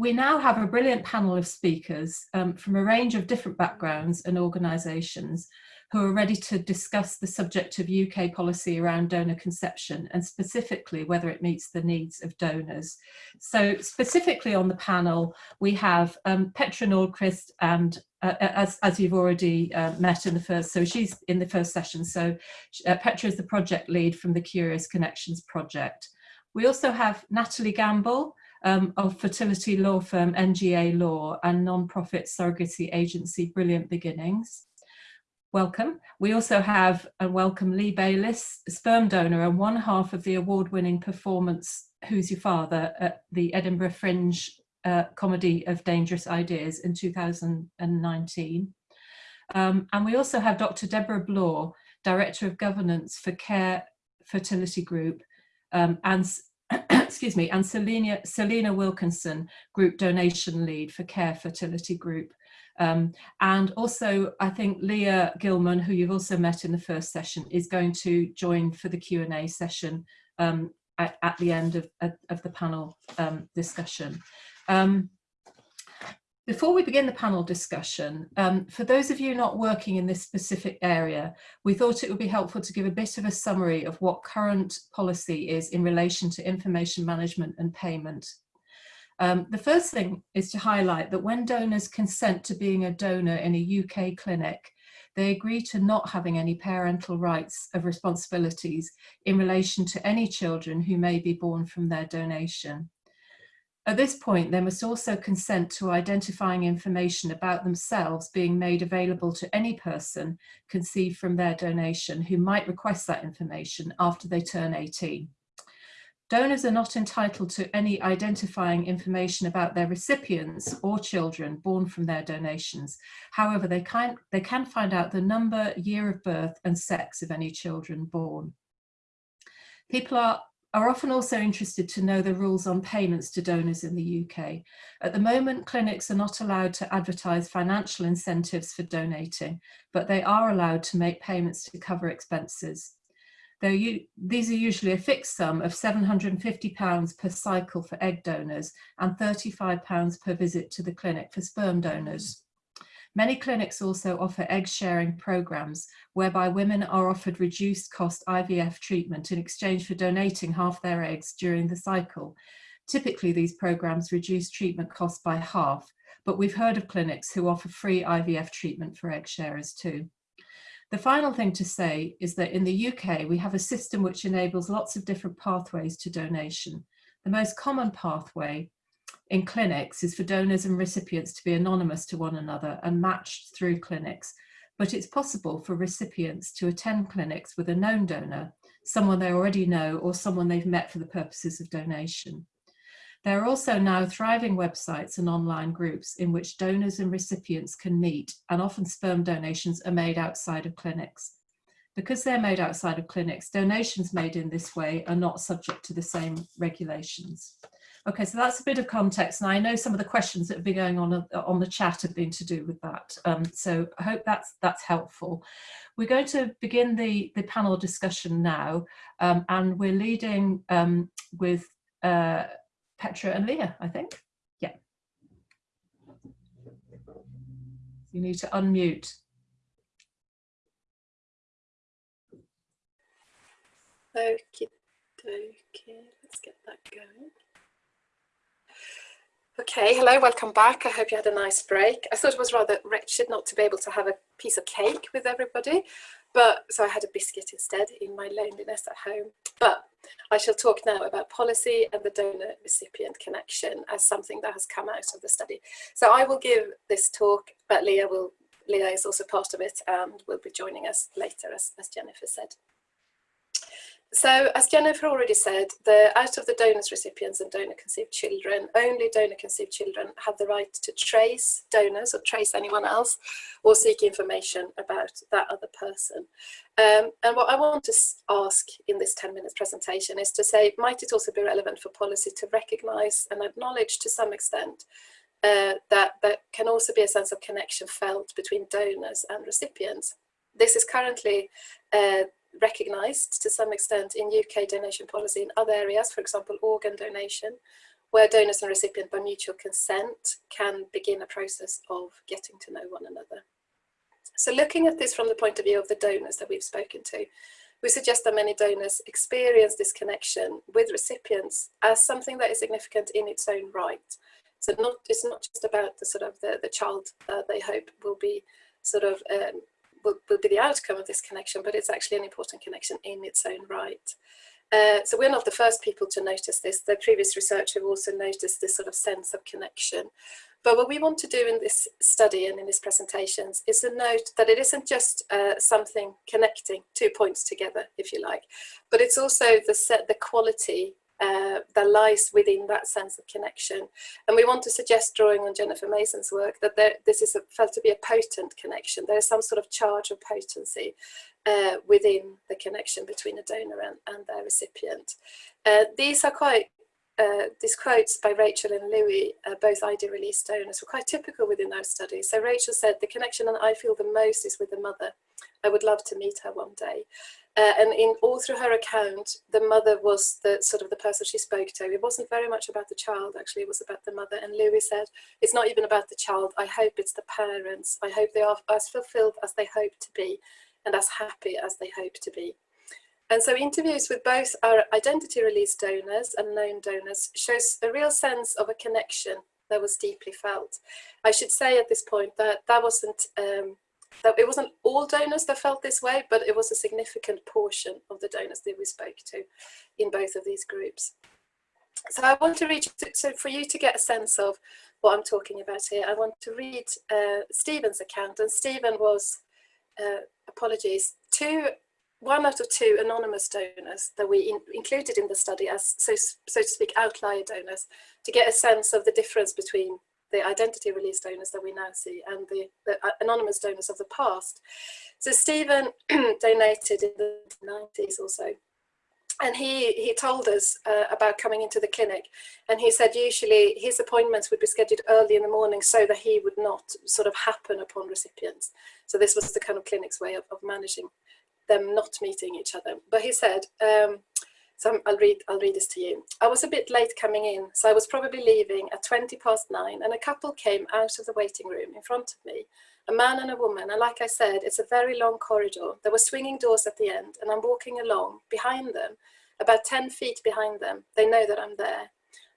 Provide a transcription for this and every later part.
we now have a brilliant panel of speakers um, from a range of different backgrounds and organisations who are ready to discuss the subject of UK policy around donor conception and specifically whether it meets the needs of donors. So specifically on the panel, we have um, Petra Nordqvist and uh, uh, as, as you've already uh, met in the first, so she's in the first session. So uh, Petra is the project lead from the Curious Connections project. We also have Natalie Gamble um, of fertility law firm NGA Law and non-profit surrogacy agency Brilliant Beginnings welcome. We also have a welcome Lee Bayliss, sperm donor and one half of the award-winning performance Who's Your Father at the Edinburgh Fringe uh, Comedy of Dangerous Ideas in 2019. Um, and we also have Dr. Deborah Blore, Director of Governance for Care Fertility Group, um, and excuse me, and Selena, Selena Wilkinson, Group Donation Lead for Care Fertility Group. Um, and also, I think Leah Gilman, who you've also met in the first session, is going to join for the Q&A session um, at, at, the end of, of the panel um, discussion. Um, before we begin the panel discussion, um, for those of you not working in this specific area, we thought it would be helpful to give a bit of a summary of what current policy is in relation to information management and payment um, the first thing is to highlight that when donors consent to being a donor in a UK clinic, they agree to not having any parental rights of responsibilities in relation to any children who may be born from their donation. At this point, they must also consent to identifying information about themselves being made available to any person conceived from their donation who might request that information after they turn 18. Donors are not entitled to any identifying information about their recipients or children born from their donations. However, they can, they can find out the number, year of birth and sex of any children born. People are, are often also interested to know the rules on payments to donors in the UK. At the moment, clinics are not allowed to advertise financial incentives for donating, but they are allowed to make payments to cover expenses. You, these are usually a fixed sum of £750 per cycle for egg donors and £35 per visit to the clinic for sperm donors. Many clinics also offer egg sharing programs whereby women are offered reduced cost IVF treatment in exchange for donating half their eggs during the cycle. Typically these programs reduce treatment costs by half, but we've heard of clinics who offer free IVF treatment for egg sharers too. The final thing to say is that in the UK, we have a system which enables lots of different pathways to donation. The most common pathway in clinics is for donors and recipients to be anonymous to one another and matched through clinics. But it's possible for recipients to attend clinics with a known donor, someone they already know or someone they've met for the purposes of donation. There are also now thriving websites and online groups in which donors and recipients can meet and often sperm donations are made outside of clinics. Because they're made outside of clinics, donations made in this way are not subject to the same regulations. Okay, so that's a bit of context. And I know some of the questions that have been going on uh, on the chat have been to do with that. Um, so I hope that's that's helpful. We're going to begin the, the panel discussion now, um, and we're leading um, with uh, Petra and Leah, I think. Yeah. You need to unmute. Okay, okay, let's get that going. Okay, hello, welcome back. I hope you had a nice break. I thought it was rather wretched not to be able to have a piece of cake with everybody, but so I had a biscuit instead in my loneliness at home. But I shall talk now about policy and the donor recipient connection as something that has come out of the study. So I will give this talk, but Leah will Leah is also part of it and will be joining us later, as, as Jennifer said. So as Jennifer already said, the, out of the donors, recipients and donor conceived children, only donor conceived children have the right to trace donors or trace anyone else or seek information about that other person. Um, and what I want to ask in this 10 minutes presentation is to say, might it also be relevant for policy to recognise and acknowledge to some extent uh, that there can also be a sense of connection felt between donors and recipients. This is currently uh, recognised to some extent in UK donation policy in other areas, for example, organ donation, where donors and recipient by mutual consent can begin a process of getting to know one another. So looking at this from the point of view of the donors that we've spoken to, we suggest that many donors experience this connection with recipients as something that is significant in its own right. So not, it's not just about the sort of the, the child they hope will be sort of um, will, will be the outcome of this connection, but it's actually an important connection in its own right. Uh, so we're not the first people to notice this. The previous research have also noticed this sort of sense of connection. But what we want to do in this study and in these presentations is to note that it isn't just uh, something connecting two points together, if you like, but it's also the set, the quality uh, that lies within that sense of connection. And we want to suggest, drawing on Jennifer Mason's work, that there, this is a, felt to be a potent connection. There is some sort of charge of potency uh, within the connection between a donor and, and their recipient. Uh, these are quite uh, these quotes by Rachel and Louis, uh, both ID release donors, were quite typical within our study. So Rachel said, the connection that I feel the most is with the mother. I would love to meet her one day. Uh, and in all through her account, the mother was the sort of the person she spoke to. It wasn't very much about the child, actually, it was about the mother. And Louis said, it's not even about the child. I hope it's the parents. I hope they are as fulfilled as they hope to be and as happy as they hope to be. And so interviews with both our identity release donors and known donors shows a real sense of a connection that was deeply felt. I should say at this point that that wasn't um, that it wasn't all donors that felt this way, but it was a significant portion of the donors that we spoke to in both of these groups. So I want to read, so for you to get a sense of what I'm talking about here, I want to read uh, Stephen's account. And Stephen was, uh, apologies, two one out of two anonymous donors that we in, included in the study as, so, so to speak, outlier donors to get a sense of the difference between the identity release donors that we now see and the, the uh, anonymous donors of the past. So Stephen donated in the 90s or so. And he, he told us uh, about coming into the clinic and he said usually his appointments would be scheduled early in the morning so that he would not sort of happen upon recipients. So this was the kind of clinic's way of, of managing them not meeting each other. But he said, um, so I'll read, I'll read this to you. I was a bit late coming in, so I was probably leaving at 20 past nine and a couple came out of the waiting room in front of me, a man and a woman. And like I said, it's a very long corridor. There were swinging doors at the end and I'm walking along behind them, about 10 feet behind them. They know that I'm there.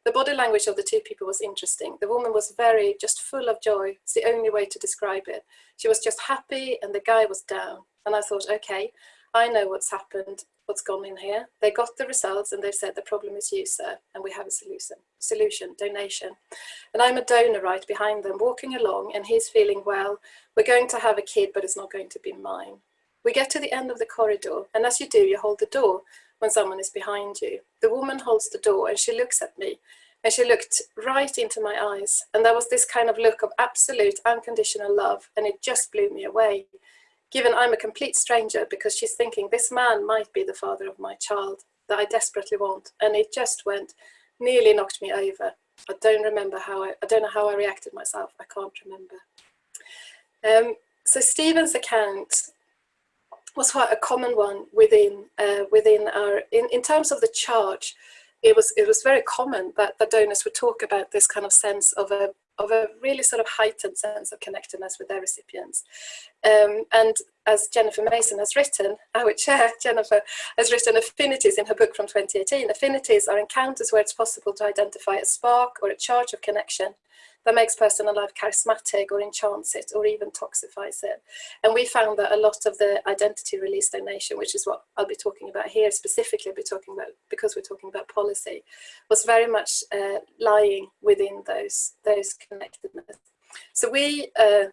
The body language of the two people was interesting. The woman was very, just full of joy. It's the only way to describe it. She was just happy and the guy was down. And I thought, okay, I know what's happened, what's gone in here. They got the results and they've said the problem is you, sir, and we have a solution, solution, donation. And I'm a donor right behind them, walking along, and he's feeling, well, we're going to have a kid, but it's not going to be mine. We get to the end of the corridor, and as you do, you hold the door when someone is behind you. The woman holds the door and she looks at me, and she looked right into my eyes. And there was this kind of look of absolute unconditional love, and it just blew me away given I'm a complete stranger because she's thinking this man might be the father of my child that I desperately want. And it just went, nearly knocked me over. I don't remember how I, I don't know how I reacted myself. I can't remember. Um, so Stephen's account was quite a common one within uh, within our in, in terms of the charge it was it was very common that the donors would talk about this kind of sense of a of a really sort of heightened sense of connectedness with their recipients. Um, and as Jennifer Mason has written, our chair, Jennifer, has written affinities in her book from 2018. Affinities are encounters where it's possible to identify a spark or a charge of connection that makes personal life charismatic or enchants it or even toxifies it. And we found that a lot of the identity release donation, which is what I'll be talking about here, specifically I'll be talking about because we're talking about policy, was very much uh, lying within those, those connectedness. So we, uh,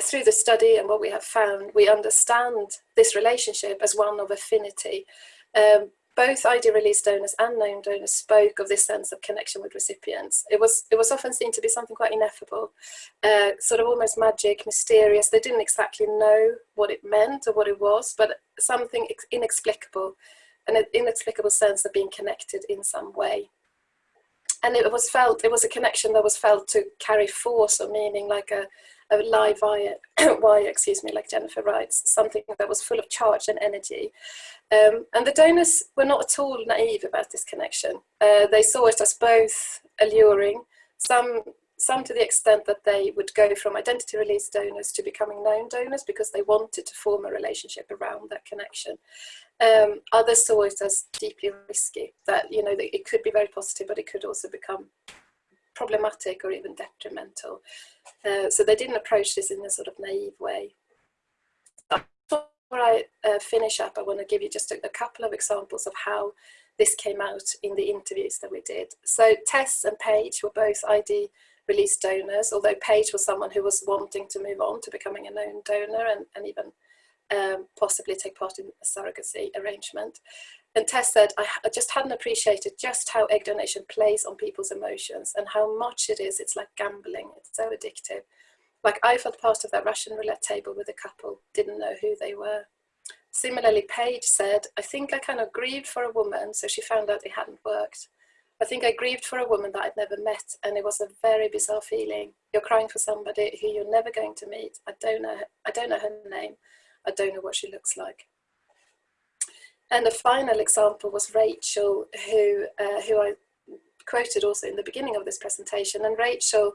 through the study and what we have found, we understand this relationship as one of affinity. Um, both ID release donors and known donors spoke of this sense of connection with recipients. It was, it was often seen to be something quite ineffable, uh, sort of almost magic, mysterious. They didn't exactly know what it meant or what it was, but something inexplicable, an inexplicable sense of being connected in some way. And it was felt, it was a connection that was felt to carry force or meaning like a, a live wire, excuse me, like Jennifer writes, something that was full of charge and energy. Um, and the donors were not at all naive about this connection. Uh, they saw it as both alluring, some some to the extent that they would go from identity release donors to becoming known donors because they wanted to form a relationship around that connection. Um, others saw it as deeply risky, that you know that it could be very positive, but it could also become problematic or even detrimental. Uh, so they didn't approach this in a sort of naive way. Before I uh, finish up, I want to give you just a, a couple of examples of how this came out in the interviews that we did. So Tess and Paige were both ID released donors, although Paige was someone who was wanting to move on to becoming a known donor and, and even um, possibly take part in a surrogacy arrangement. And Tess said, I, just hadn't appreciated just how egg donation plays on people's emotions and how much it is, it's like gambling, it's so addictive. Like I felt part of that Russian roulette table with a couple, didn't know who they were. Similarly, Paige said, I think I kind of grieved for a woman, so she found out it hadn't worked. I think I grieved for a woman that I'd never met, and it was a very bizarre feeling. You're crying for somebody who you're never going to meet. I don't know. I don't know her name. I don't know what she looks like. And the final example was Rachel, who uh, who I quoted also in the beginning of this presentation. And Rachel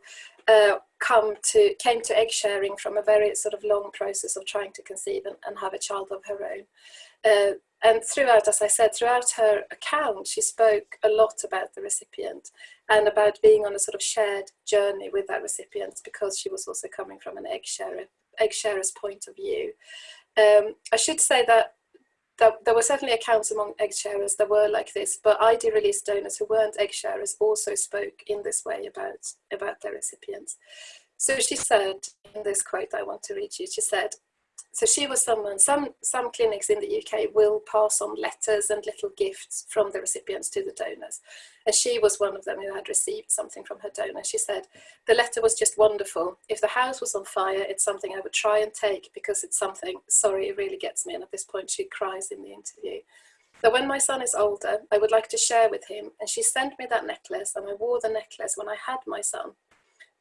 uh, come to came to egg sharing from a very sort of long process of trying to conceive and, and have a child of her own. Uh, and throughout, as I said, throughout her account, she spoke a lot about the recipient and about being on a sort of shared journey with that recipient because she was also coming from an egg sharer, egg sharer's point of view. Um, I should say that, that there were certainly accounts among egg sharers that were like this, but ID release donors who weren't egg sharers also spoke in this way about, about their recipients. So she said in this quote I want to read you, she said, so she was someone, some, some clinics in the UK will pass on letters and little gifts from the recipients to the donors. And she was one of them who had received something from her donor. She said, the letter was just wonderful. If the house was on fire, it's something I would try and take because it's something, sorry, it really gets me. And at this point she cries in the interview. But when my son is older, I would like to share with him. And she sent me that necklace and I wore the necklace when I had my son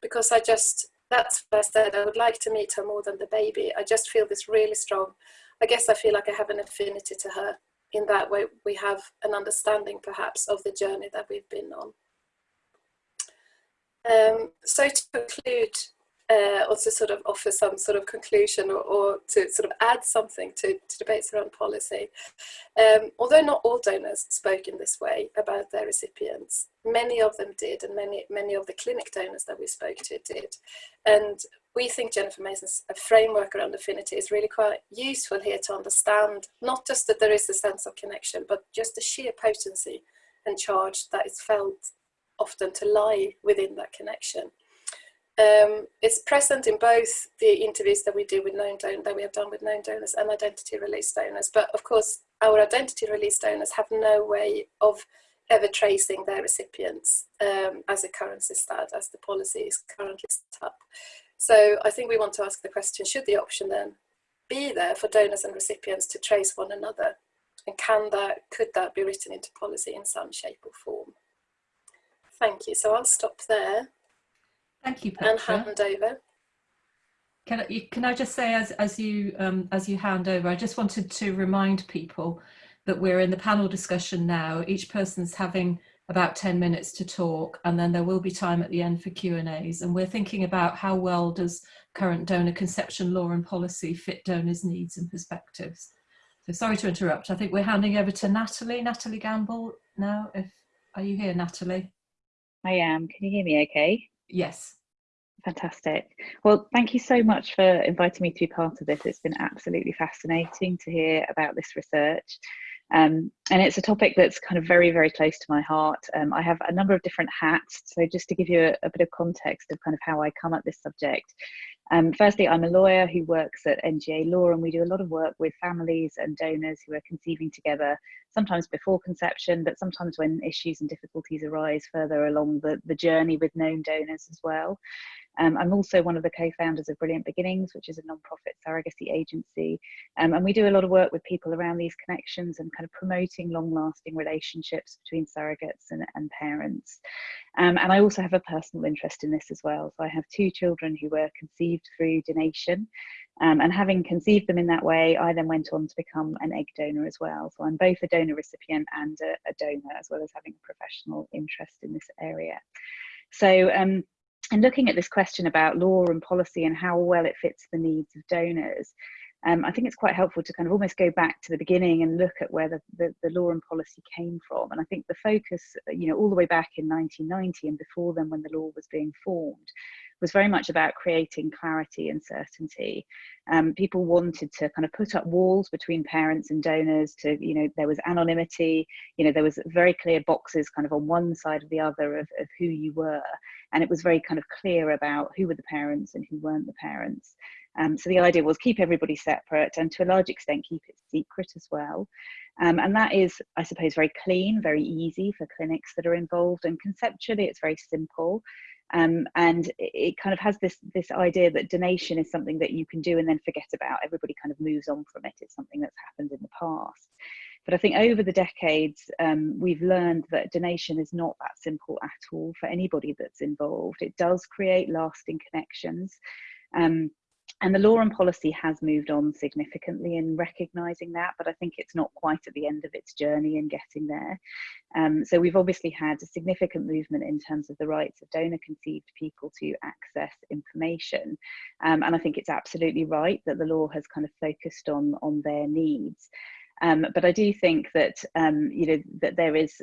because I just that's what I said. I would like to meet her more than the baby. I just feel this really strong. I guess I feel like I have an affinity to her. In that way, we have an understanding perhaps of the journey that we've been on. Um, so to conclude, uh, or to sort of offer some sort of conclusion or, or to sort of add something to, to debates around policy. Um, although not all donors spoke in this way about their recipients, many of them did and many, many of the clinic donors that we spoke to did. And we think Jennifer Mason's framework around affinity is really quite useful here to understand not just that there is a sense of connection, but just the sheer potency and charge that is felt often to lie within that connection. Um, it's present in both the interviews that we do with known donors, that we have done with known donors and identity release donors. But of course, our identity release donors have no way of ever tracing their recipients um, as it currently stands, as the policy is currently set up. So I think we want to ask the question, should the option then be there for donors and recipients to trace one another? And can that, could that be written into policy in some shape or form? Thank you. So I'll stop there. Thank you, Petra. And hand over. Can I, can I just say, as, as, you, um, as you hand over, I just wanted to remind people that we're in the panel discussion now. Each person's having about 10 minutes to talk and then there will be time at the end for Q&As and we're thinking about how well does current donor conception law and policy fit donors needs and perspectives. So sorry to interrupt. I think we're handing over to Natalie, Natalie Gamble now. If Are you here, Natalie? I am. Can you hear me okay? Yes. Fantastic. Well, thank you so much for inviting me to be part of this. It's been absolutely fascinating to hear about this research. Um, and it's a topic that's kind of very, very close to my heart. Um, I have a number of different hats. So just to give you a, a, bit of context of kind of how I come at this subject. Um, firstly, I'm a lawyer who works at NGA Law and we do a lot of work with families and donors who are conceiving together sometimes before conception, but sometimes when issues and difficulties arise further along the, the journey with known donors as well. Um, I'm also one of the co-founders of Brilliant Beginnings, which is a non-profit surrogacy agency. Um, and we do a lot of work with people around these connections and kind of promoting long-lasting relationships between surrogates and, and parents. Um, and I also have a personal interest in this as well. So I have two children who were conceived through donation. Um, and having conceived them in that way, I then went on to become an egg donor as well. So I'm both a donor recipient and a, a donor, as well as having a professional interest in this area. So um, and looking at this question about law and policy and how well it fits the needs of donors, um, I think it's quite helpful to kind of almost go back to the beginning and look at where the, the, the, law and policy came from. And I think the focus, you know, all the way back in 1990 and before then when the law was being formed, was very much about creating clarity and certainty. Um, people wanted to kind of put up walls between parents and donors to, you know, there was anonymity, you know, there was very clear boxes kind of on one side or the other of, of who you were. And it was very kind of clear about who were the parents and who weren't the parents. Um, so the idea was keep everybody separate and to a large extent keep it secret as well. Um, and that is, I suppose, very clean, very easy for clinics that are involved. And conceptually, it's very simple. Um, and it, kind of has this this idea that donation is something that you can do and then forget about. Everybody kind of moves on from it. It's something that's happened in the past. But I think over the decades, um, we've learned that donation is not that simple at all for anybody that's involved. It does create lasting connections. Um, and the law and policy has moved on significantly in recognizing that, but I think it's not quite at the end of its journey in getting there. Um, so we've obviously had a significant movement in terms of the rights of donor conceived people to access information. Um, and I think it's absolutely right that the law has kind of focused on, on their needs. Um, but I do think that um, you know that there is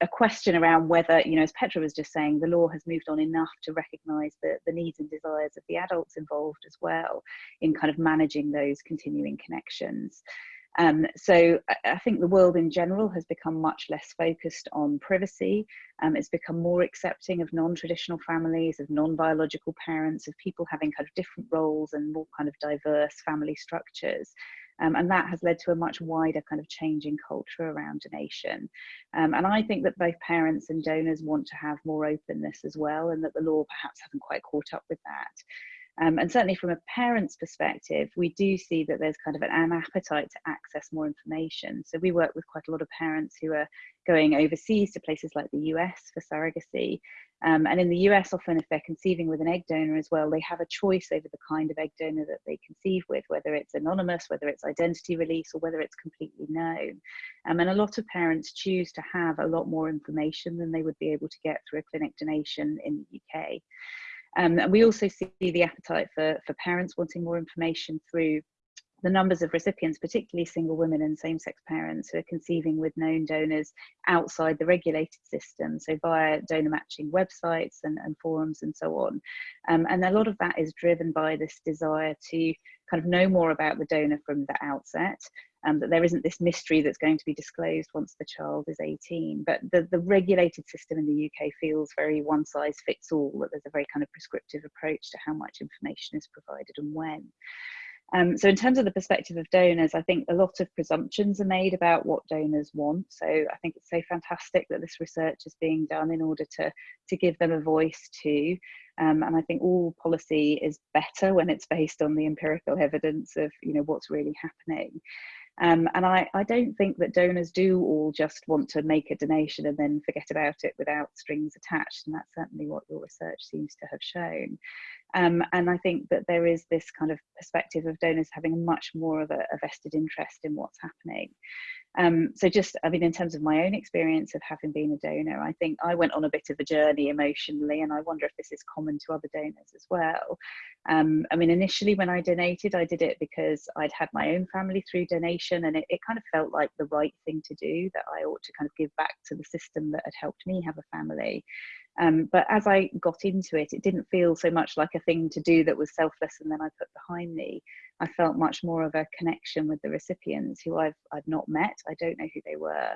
a question around whether you know, as Petra was just saying, the law has moved on enough to recognise the, the needs and desires of the adults involved as well in kind of managing those continuing connections. Um, so I think the world in general has become much less focused on privacy. Um, it's become more accepting of non-traditional families, of non-biological parents, of people having kind of different roles and more kind of diverse family structures. Um, and that has led to a much wider kind of change in culture around donation. Um, and I think that both parents and donors want to have more openness as well, and that the law perhaps hasn't quite caught up with that. Um, and certainly from a parent's perspective, we do see that there's kind of an, an, appetite to access more information. So we work with quite a lot of parents who are going overseas to places like the US for surrogacy, um, and in the US, often if they're conceiving with an egg donor as well, they have a choice over the kind of egg donor that they conceive with, whether it's anonymous, whether it's identity release, or whether it's completely known. Um, and a lot of parents choose to have a lot more information than they would be able to get through a clinic donation in the UK. Um, and we also see the appetite for, for parents wanting more information through the numbers of recipients, particularly single women and same-sex parents who are conceiving with known donors outside the regulated system, so via donor matching websites and, and forums and so on. Um, and a lot of that is driven by this desire to kind of know more about the donor from the outset, um, that there isn't this mystery that's going to be disclosed once the child is 18. But the, the regulated system in the UK feels very one size fits all, that there's a very kind of prescriptive approach to how much information is provided and when. Um, so in terms of the perspective of donors, I think a lot of presumptions are made about what donors want. So I think it's so fantastic that this research is being done in order to, to give them a voice too. Um, and I think all policy is better when it's based on the empirical evidence of you know what's really happening. Um, and I, I don't think that donors do all just want to make a donation and then forget about it without strings attached. And that's certainly what your research seems to have shown. Um, and I think that there is this kind of perspective of donors having much more of a, a vested interest in what's happening. Um, so just, I mean, in terms of my own experience of having been a donor, I think I went on a bit of a journey emotionally, and I wonder if this is common to other donors as well. Um, I mean, initially when I donated, I did it because I'd had my own family through donation, and it, it kind of felt like the right thing to do, that I ought to kind of give back to the system that had helped me have a family. Um, but as I got into it, it didn't feel so much like a thing to do that was selfless and then I put behind me. I felt much more of a connection with the recipients who I've, I've not met. I don't know who they were.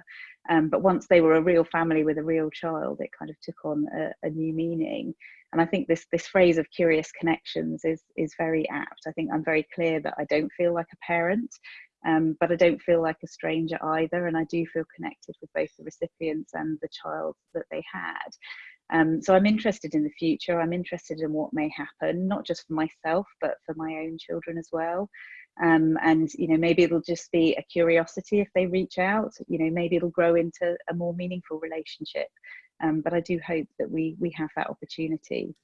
Um, but once they were a real family with a real child, it kind of took on a, a new meaning. And I think this, this phrase of curious connections is, is very apt. I think I'm very clear that I don't feel like a parent. Um, but I don't feel like a stranger either, and I do feel connected with both the recipients and the child that they had. Um, so I'm interested in the future. I'm interested in what may happen, not just for myself, but for my own children as well. Um, and you know, maybe it'll just be a curiosity if they reach out. You know, maybe it'll grow into a more meaningful relationship. Um, but I do hope that we we have that opportunity.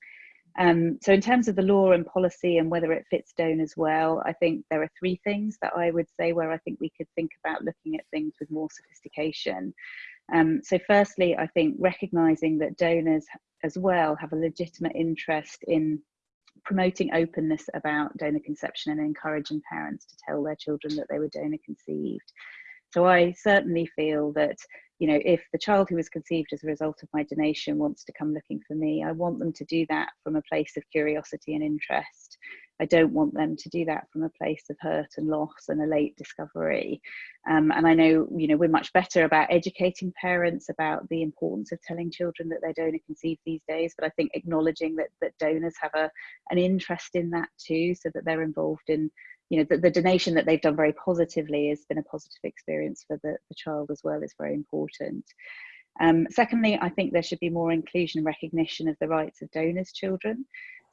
Um, so in terms of the law and policy and whether it fits donors well, I think there are three things that I would say where I think we could think about looking at things with more sophistication. Um, so firstly, I think recognising that donors as well have a legitimate interest in promoting openness about donor conception and encouraging parents to tell their children that they were donor conceived. So I certainly feel that you know, if the child who was conceived as a result of my donation wants to come looking for me, I want them to do that from a place of curiosity and interest. I don't want them to do that from a place of hurt and loss and a late discovery. Um, and I know, you know, we're much better about educating parents about the importance of telling children that they're donor conceived these days. But I think acknowledging that that donors have a an interest in that too, so that they're involved in you know, the, the, donation that they've done very positively has been a positive experience for the, the child as well is very important. Um, secondly, I think there should be more inclusion and recognition of the rights of donors' children.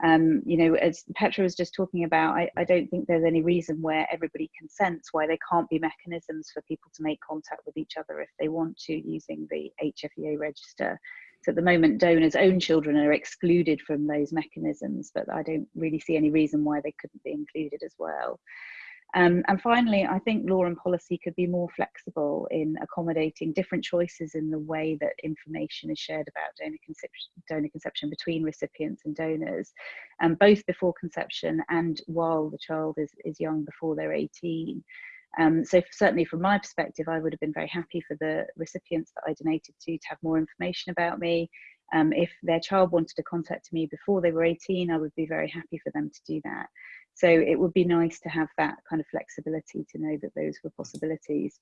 Um, you know, as Petra was just talking about, I, I, don't think there's any reason where everybody consents why there can't be mechanisms for people to make contact with each other if they want to using the HFEA register. So at the moment, donors' own children are excluded from those mechanisms, but I don't really see any reason why they couldn't be included as well. Um, and finally, I think law and policy could be more flexible in accommodating different choices in the way that information is shared about donor conception, donor conception between recipients and donors, um, both before conception and while the child is, is young before they're 18. Um, so certainly from my perspective, I would have been very happy for the recipients that I donated to to have more information about me. Um, if their child wanted to contact me before they were 18, I would be very happy for them to do that. So it would be nice to have that kind of flexibility to know that those were possibilities.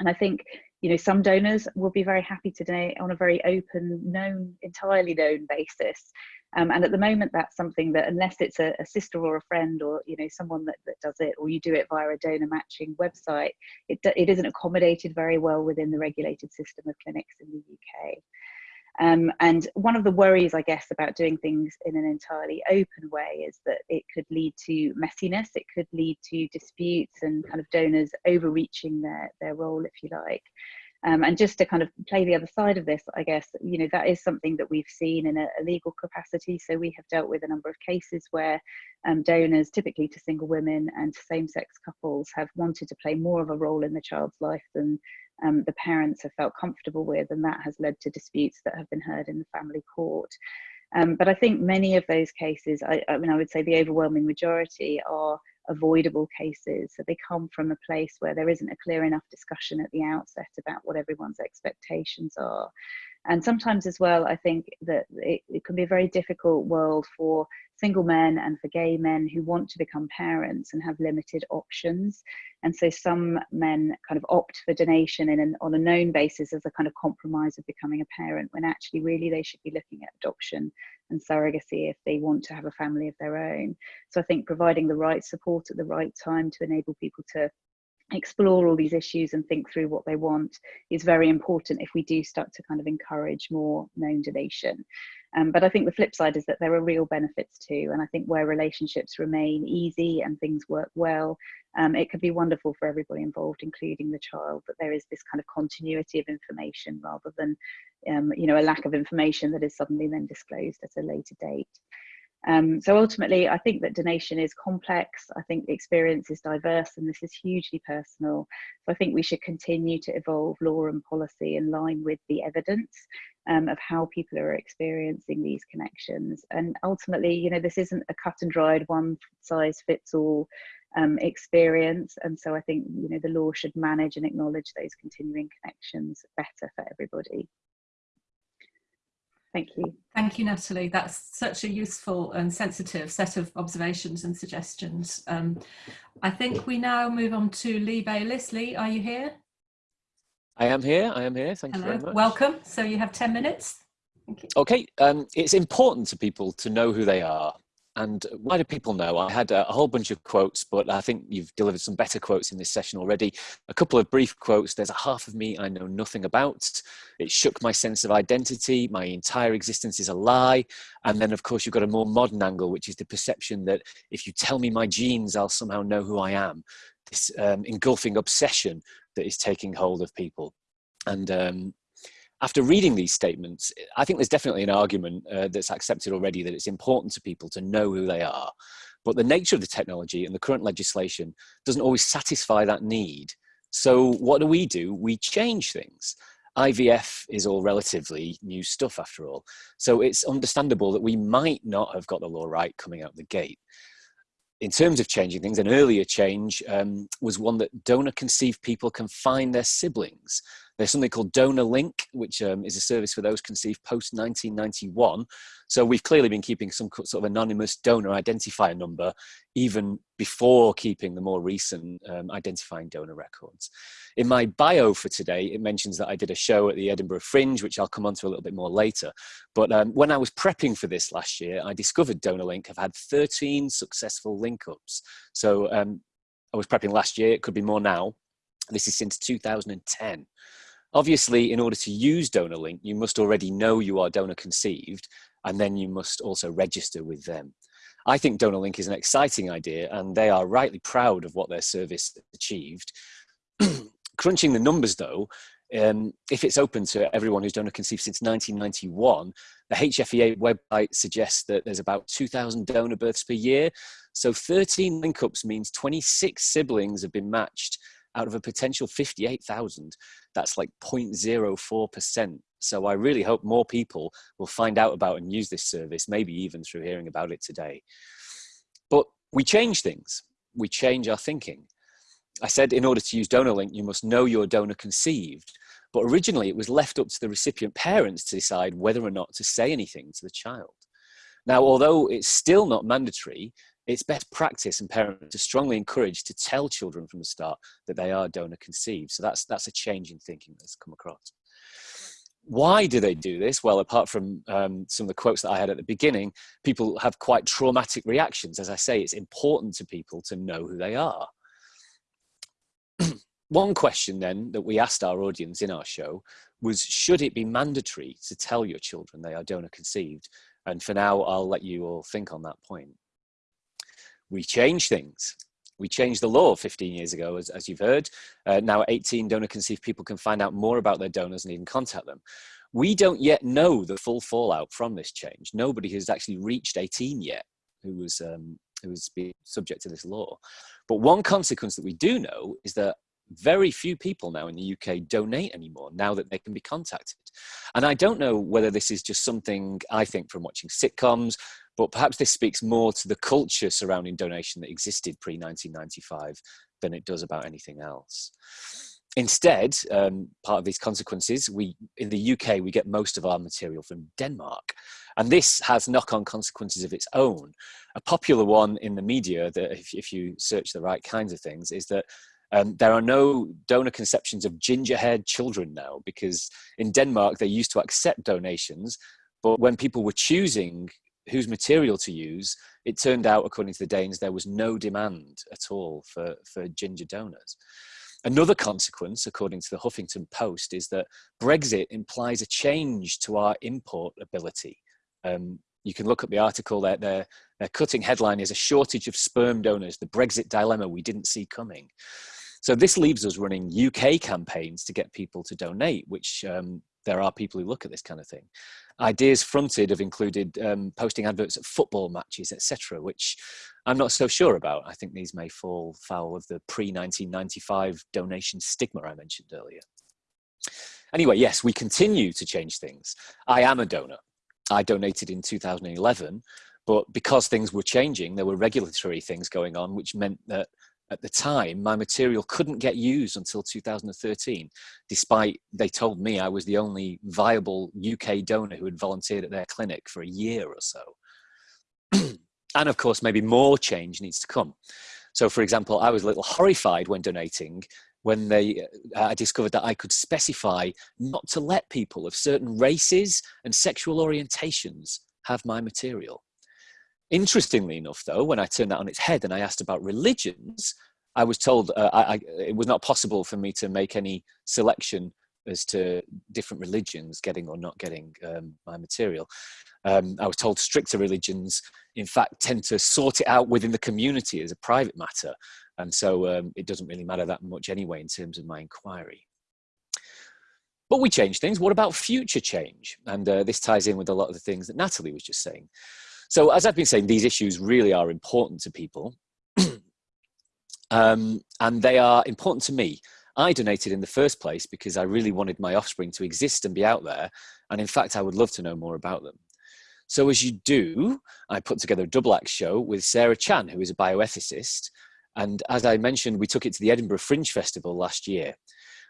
And I think, you know, some donors will be very happy today on a very open, known, entirely known basis. Um, and at the moment, that's something that unless it's a, a, sister or a friend or, you know, someone that, that does it, or you do it via a donor matching website, it, it isn't accommodated very well within the regulated system of clinics in the UK. Um, and one of the worries, I guess, about doing things in an entirely open way is that it could lead to messiness, it could lead to disputes and kind of donors overreaching their, their role, if you like. Um, and just to kind of play the other side of this, I guess, you know, that is something that we've seen in a, a legal capacity. So we have dealt with a number of cases where um, donors, typically to single women and same sex couples, have wanted to play more of a role in the child's life than um, the parents have felt comfortable with, and that has led to disputes that have been heard in the family court. Um, but I think many of those cases, I, I, mean, I would say the overwhelming majority are avoidable cases. So they come from a place where there isn't a clear enough discussion at the outset about what everyone's expectations are. And sometimes as well, I think that it, it can be a very difficult world for single men and for gay men who want to become parents and have limited options. And so some men kind of opt for donation in an, on a known basis as a kind of compromise of becoming a parent, when actually really they should be looking at adoption and surrogacy if they want to have a family of their own. So I think providing the right support at the right time to enable people to explore all these issues and think through what they want is very important if we do start to kind of encourage more known donation. Um, but I think the flip side is that there are real benefits too. And I think where relationships remain easy and things work well, um, it could be wonderful for everybody involved, including the child, that there is this kind of continuity of information rather than, um, you know, a lack of information that is suddenly then disclosed at a later date. Um, so ultimately, I think that donation is complex. I think the experience is diverse and this is hugely personal. So I think we should continue to evolve law and policy in line with the evidence um, of how people are experiencing these connections. And ultimately, you know, this isn't a cut and dried one size fits all um, experience. And so I think, you know, the law should manage and acknowledge those continuing connections better for everybody. Thank you. Thank you, Natalie. That's such a useful and sensitive set of observations and suggestions. Um, I think we now move on to Lee Bayliss. Lee, are you here? I am here. I am here. Thank Hello. you very much. Welcome. So you have 10 minutes. Okay. Um, it's important to people to know who they are. And why do people know? I had a, whole bunch of quotes, but I think you've delivered some better quotes in this session already. A couple of brief quotes. There's a half of me I know nothing about. It shook my sense of identity. My entire existence is a lie. And then, of course, you've got a more modern angle, which is the perception that if you tell me my genes, I'll somehow know who I am. This um, engulfing obsession that is taking hold of people. And um, after reading these statements, I think there's definitely an argument uh, that's accepted already that it's important to people to know who they are. But the nature of the technology and the current legislation doesn't always satisfy that need. So what do we do? We change things. IVF is all relatively new stuff after all. So it's understandable that we might not have got the law right coming out the gate. In terms of changing things, an earlier change um, was one that donor conceived people can find their siblings. There's something called Donor Link, which um, is a service for those conceived post 1991. So we've clearly been keeping some sort of anonymous donor identifier number even before keeping the more recent um, identifying donor records. In my bio for today, it mentions that I did a show at the Edinburgh Fringe, which I'll come on to a little bit more later. But um, when I was prepping for this last year, I discovered Donor Link have had 13 successful link ups. So um, I was prepping last year, it could be more now. This is since 2010. Obviously, in order to use DonorLink, you must already know you are donor conceived, and then you must also register with them. I think DonorLink is an exciting idea, and they are rightly proud of what their service achieved. Crunching the numbers though, um, if it's open to everyone who's donor conceived since 1991, the HFEA website suggests that there's about 2,000 donor births per year. So 13 link-ups means 26 siblings have been matched out of a potential 58,000, that's like 0.04%. So I really hope more people will find out about and use this service, maybe even through hearing about it today. But we change things, we change our thinking. I said in order to use DonorLink, you must know your donor conceived. But originally it was left up to the recipient parents to decide whether or not to say anything to the child. Now, although it's still not mandatory, it's best practice and parents are strongly encouraged to tell children from the start that they are donor conceived. So that's, that's a change in thinking that's come across. Why do they do this? Well, apart from um, some of the quotes that I had at the beginning, people have quite traumatic reactions. As I say, it's important to people to know who they are. One question then that we asked our audience in our show was, should it be mandatory to tell your children they are donor conceived? And for now, I'll let you all think on that point we change things. We changed the law 15 years ago, as, as you've heard. Uh, now 18 donor conceived people can find out more about their donors and even contact them. We don't yet know the full fallout from this change. Nobody has actually reached 18 yet who was, um, who was being subject to this law. But one consequence that we do know is that very few people now in the UK donate anymore now that they can be contacted. And I don't know whether this is just something I think from watching sitcoms but perhaps this speaks more to the culture surrounding donation that existed pre-1995 than it does about anything else. Instead, um, part of these consequences, we in the UK, we get most of our material from Denmark. And this has knock-on consequences of its own. A popular one in the media, that if, if you search the right kinds of things, is that um, there are no donor conceptions of ginger-haired children now, because in Denmark, they used to accept donations, but when people were choosing whose material to use, it turned out, according to the Danes, there was no demand at all for, for ginger donors. Another consequence, according to the Huffington Post, is that Brexit implies a change to our import ability. Um, you can look at the article, their, their, their cutting headline is a shortage of sperm donors, the Brexit dilemma we didn't see coming. So this leaves us running UK campaigns to get people to donate, which um, there are people who look at this kind of thing. Ideas fronted have included um, posting adverts at football matches, etc., which I'm not so sure about. I think these may fall foul of the pre-1995 donation stigma I mentioned earlier. Anyway, yes, we continue to change things. I am a donor. I donated in 2011, but because things were changing, there were regulatory things going on, which meant that at the time, my material couldn't get used until 2013, despite they told me I was the only viable UK donor who had volunteered at their clinic for a year or so. and of course, maybe more change needs to come. So for example, I was a little horrified when donating when they, uh, I discovered that I could specify not to let people of certain races and sexual orientations have my material Interestingly enough, though, when I turned that on its head and I asked about religions, I was told uh, I, I, it was not possible for me to make any selection as to different religions getting or not getting um, my material. Um, I was told stricter religions, in fact, tend to sort it out within the community as a private matter. And so um, it doesn't really matter that much anyway in terms of my inquiry. But we change things. What about future change? And uh, this ties in with a lot of the things that Natalie was just saying. So as I've been saying, these issues really are important to people. um, and they are important to me. I donated in the first place because I really wanted my offspring to exist and be out there. And in fact, I would love to know more about them. So as you do, I put together a double act show with Sarah Chan, who is a bioethicist. And as I mentioned, we took it to the Edinburgh Fringe Festival last year.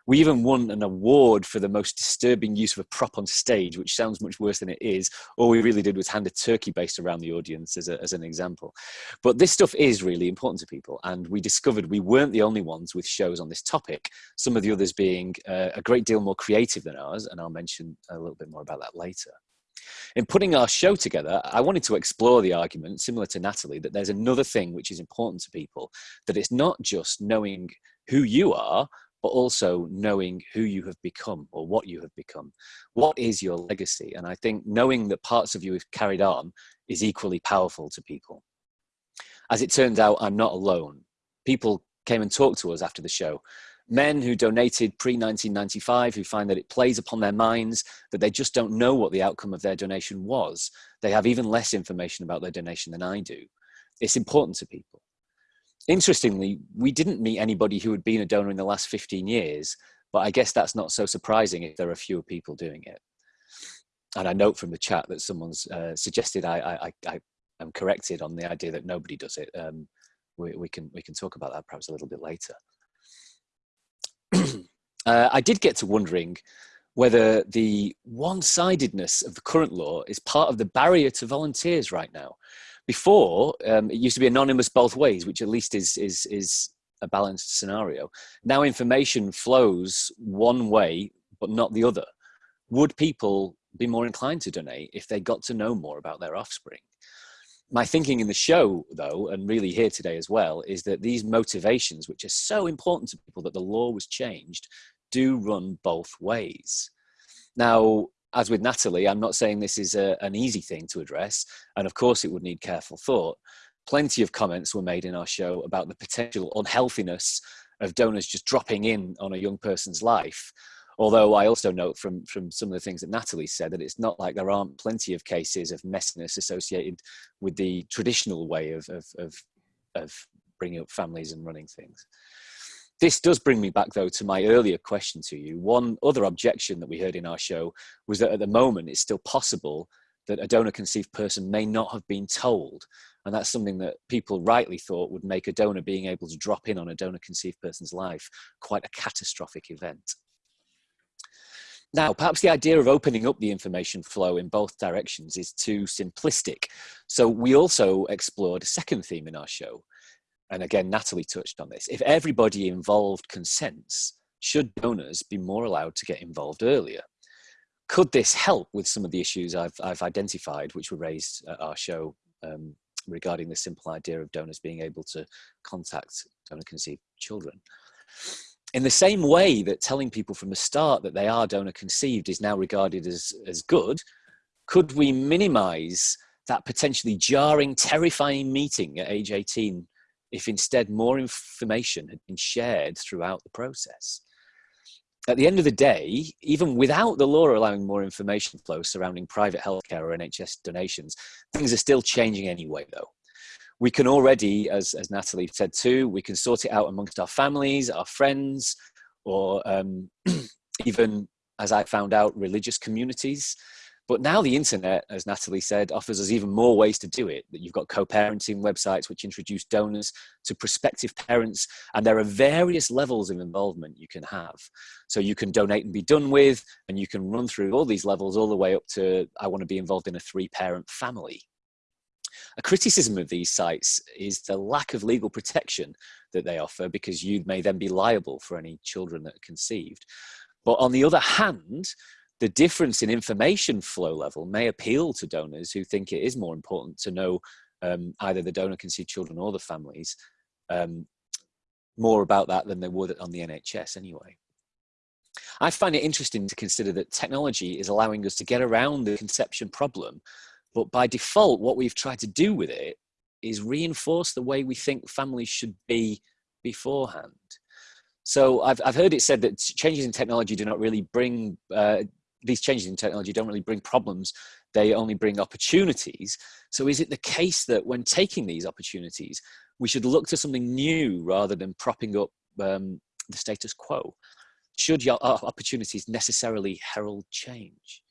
We even won an award for the most disturbing use of a prop on stage, which sounds much worse than it is. All we really did was hand a turkey baster around the audience as, a, as an example. But this stuff is really important to people. And we discovered we weren't the only ones with shows on this topic, some of the others being uh, a great deal more creative than ours. And I'll mention a little bit more about that later. In putting our show together, I wanted to explore the argument, similar to Natalie, that there's another thing which is important to people, that it's not just knowing who you are, but also knowing who you have become or what you have become. What is your legacy? And I think knowing that parts of you have carried on is equally powerful to people. As it turns out, I'm not alone. People came and talked to us after the show. Men who donated pre-1995 who find that it plays upon their minds, that they just don't know what the outcome of their donation was. They have even less information about their donation than I do. It's important to people interestingly, we didn't meet anybody who had been a donor in the last 15 years, but I guess that's not so surprising if there are fewer people doing it. And I note from the chat that someone's uh, suggested I, I, I, am corrected on the idea that nobody does it. Um, we, we, can, we can talk about that perhaps a little bit later. uh, I did get to wondering whether the one-sidedness of the current law is part of the barrier to volunteers right now. Before, um, it used to be anonymous both ways, which at least is, is, is a balanced scenario. Now information flows one way, but not the other. Would people be more inclined to donate if they got to know more about their offspring? My thinking in the show, though, and really here today as well, is that these motivations, which are so important to people that the law was changed, do run both ways. Now, as with Natalie, I'm not saying this is a, an easy thing to address, and of course it would need careful thought. Plenty of comments were made in our show about the potential unhealthiness of donors just dropping in on a young person's life. Although I also note from, from some of the things that Natalie said that it's not like there aren't plenty of cases of messiness associated with the traditional way of, of, of, of bringing up families and running things. This does bring me back though to my earlier question to you. One other objection that we heard in our show was that at the moment it's still possible that a donor conceived person may not have been told. And that's something that people rightly thought would make a donor being able to drop in on a donor conceived person's life quite a catastrophic event. Now, perhaps the idea of opening up the information flow in both directions is too simplistic. So we also explored a second theme in our show, and again, Natalie touched on this, if everybody involved consents, should donors be more allowed to get involved earlier? Could this help with some of the issues I've, I've identified, which were raised at our show um, regarding the simple idea of donors being able to contact donor conceived children? In the same way that telling people from the start that they are donor conceived is now regarded as, as good, could we minimize that potentially jarring, terrifying meeting at age 18 if instead more information had been shared throughout the process. At the end of the day, even without the law allowing more information flow surrounding private healthcare or NHS donations, things are still changing anyway though. We can already, as, as Natalie said too, we can sort it out amongst our families, our friends, or um, even, as I found out, religious communities. But now the internet, as Natalie said, offers us even more ways to do it. That you've got co-parenting websites which introduce donors to prospective parents, and there are various levels of involvement you can have. So you can donate and be done with, and you can run through all these levels all the way up to I want to be involved in a three-parent family. A criticism of these sites is the lack of legal protection that they offer because you may then be liable for any children that are conceived. But on the other hand, the difference in information flow level may appeal to donors who think it is more important to know um, either the donor conceived children or the families, um, more about that than they would on the NHS anyway. I find it interesting to consider that technology is allowing us to get around the conception problem, but by default, what we've tried to do with it is reinforce the way we think families should be beforehand. So I've, I've heard it said that changes in technology do not really bring, uh, these changes in technology don't really bring problems, they only bring opportunities. So is it the case that when taking these opportunities, we should look to something new rather than propping up um, the status quo? Should your opportunities necessarily herald change?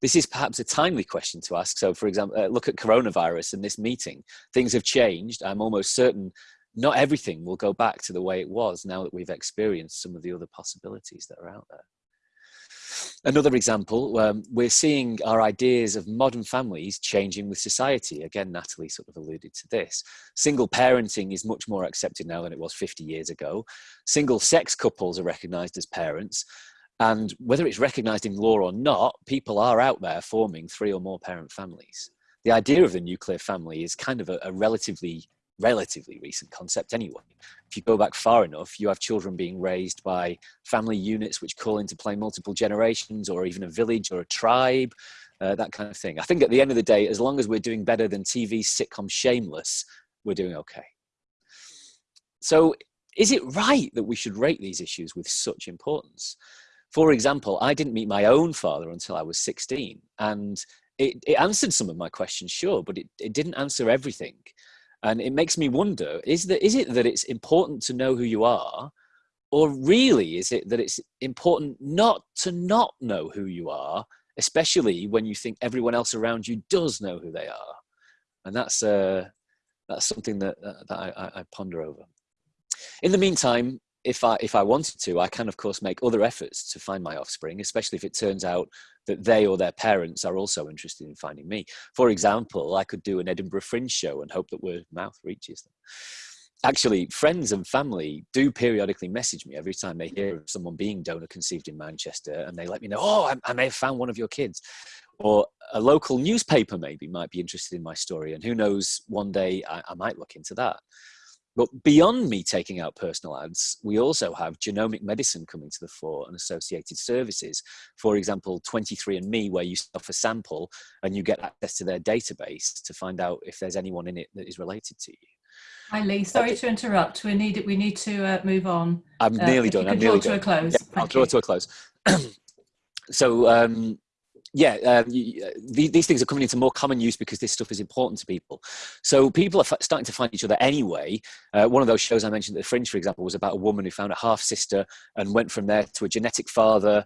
This is perhaps a timely question to ask. So for example, uh, look at coronavirus and this meeting. Things have changed. I'm almost certain not everything will go back to the way it was now that we've experienced some of the other possibilities that are out there. Another example, um, we're seeing our ideas of modern families changing with society. Again, Natalie sort of alluded to this. Single parenting is much more accepted now than it was 50 years ago. Single sex couples are recognized as parents. And whether it's recognized in law or not, people are out there forming three or more parent families. The idea of the nuclear family is kind of a, a relatively relatively recent concept anyway. If you go back far enough, you have children being raised by family units which call into play multiple generations or even a village or a tribe, uh, that kind of thing. I think at the end of the day, as long as we're doing better than TV's sitcom Shameless, we're doing okay. So is it right that we should rate these issues with such importance? For example, I didn't meet my own father until I was 16 and it, it answered some of my questions, sure, but it, it didn't answer everything. And it makes me wonder, is, that, is it that it's important to know who you are? Or really is it that it's important not to not know who you are, especially when you think everyone else around you does know who they are? And that's, uh, that's something that, uh, that I, I ponder over. In the meantime, if I, if I wanted to, I can of course make other efforts to find my offspring, especially if it turns out that they or their parents are also interested in finding me. For example, I could do an Edinburgh Fringe show and hope that word of mouth reaches them. Actually, friends and family do periodically message me every time they hear of someone being donor conceived in Manchester and they let me know, oh, I, I may have found one of your kids. Or a local newspaper maybe might be interested in my story and who knows, one day I, I might look into that. But beyond me taking out personal ads, we also have genomic medicine coming to the fore and associated services. For example, 23andMe, where you stuff a sample and you get access to their database to find out if there's anyone in it that is related to you. Hi Lee, sorry to interrupt. We need we need to uh, move on. I'm uh, nearly done. I'm nearly draw done. to a close. Yeah, I'll draw to a close. so um, yeah, um, you, uh, the, these things are coming into more common use because this stuff is important to people. So people are starting to find each other anyway. Uh, one of those shows I mentioned at the Fringe, for example, was about a woman who found a half sister and went from there to a genetic father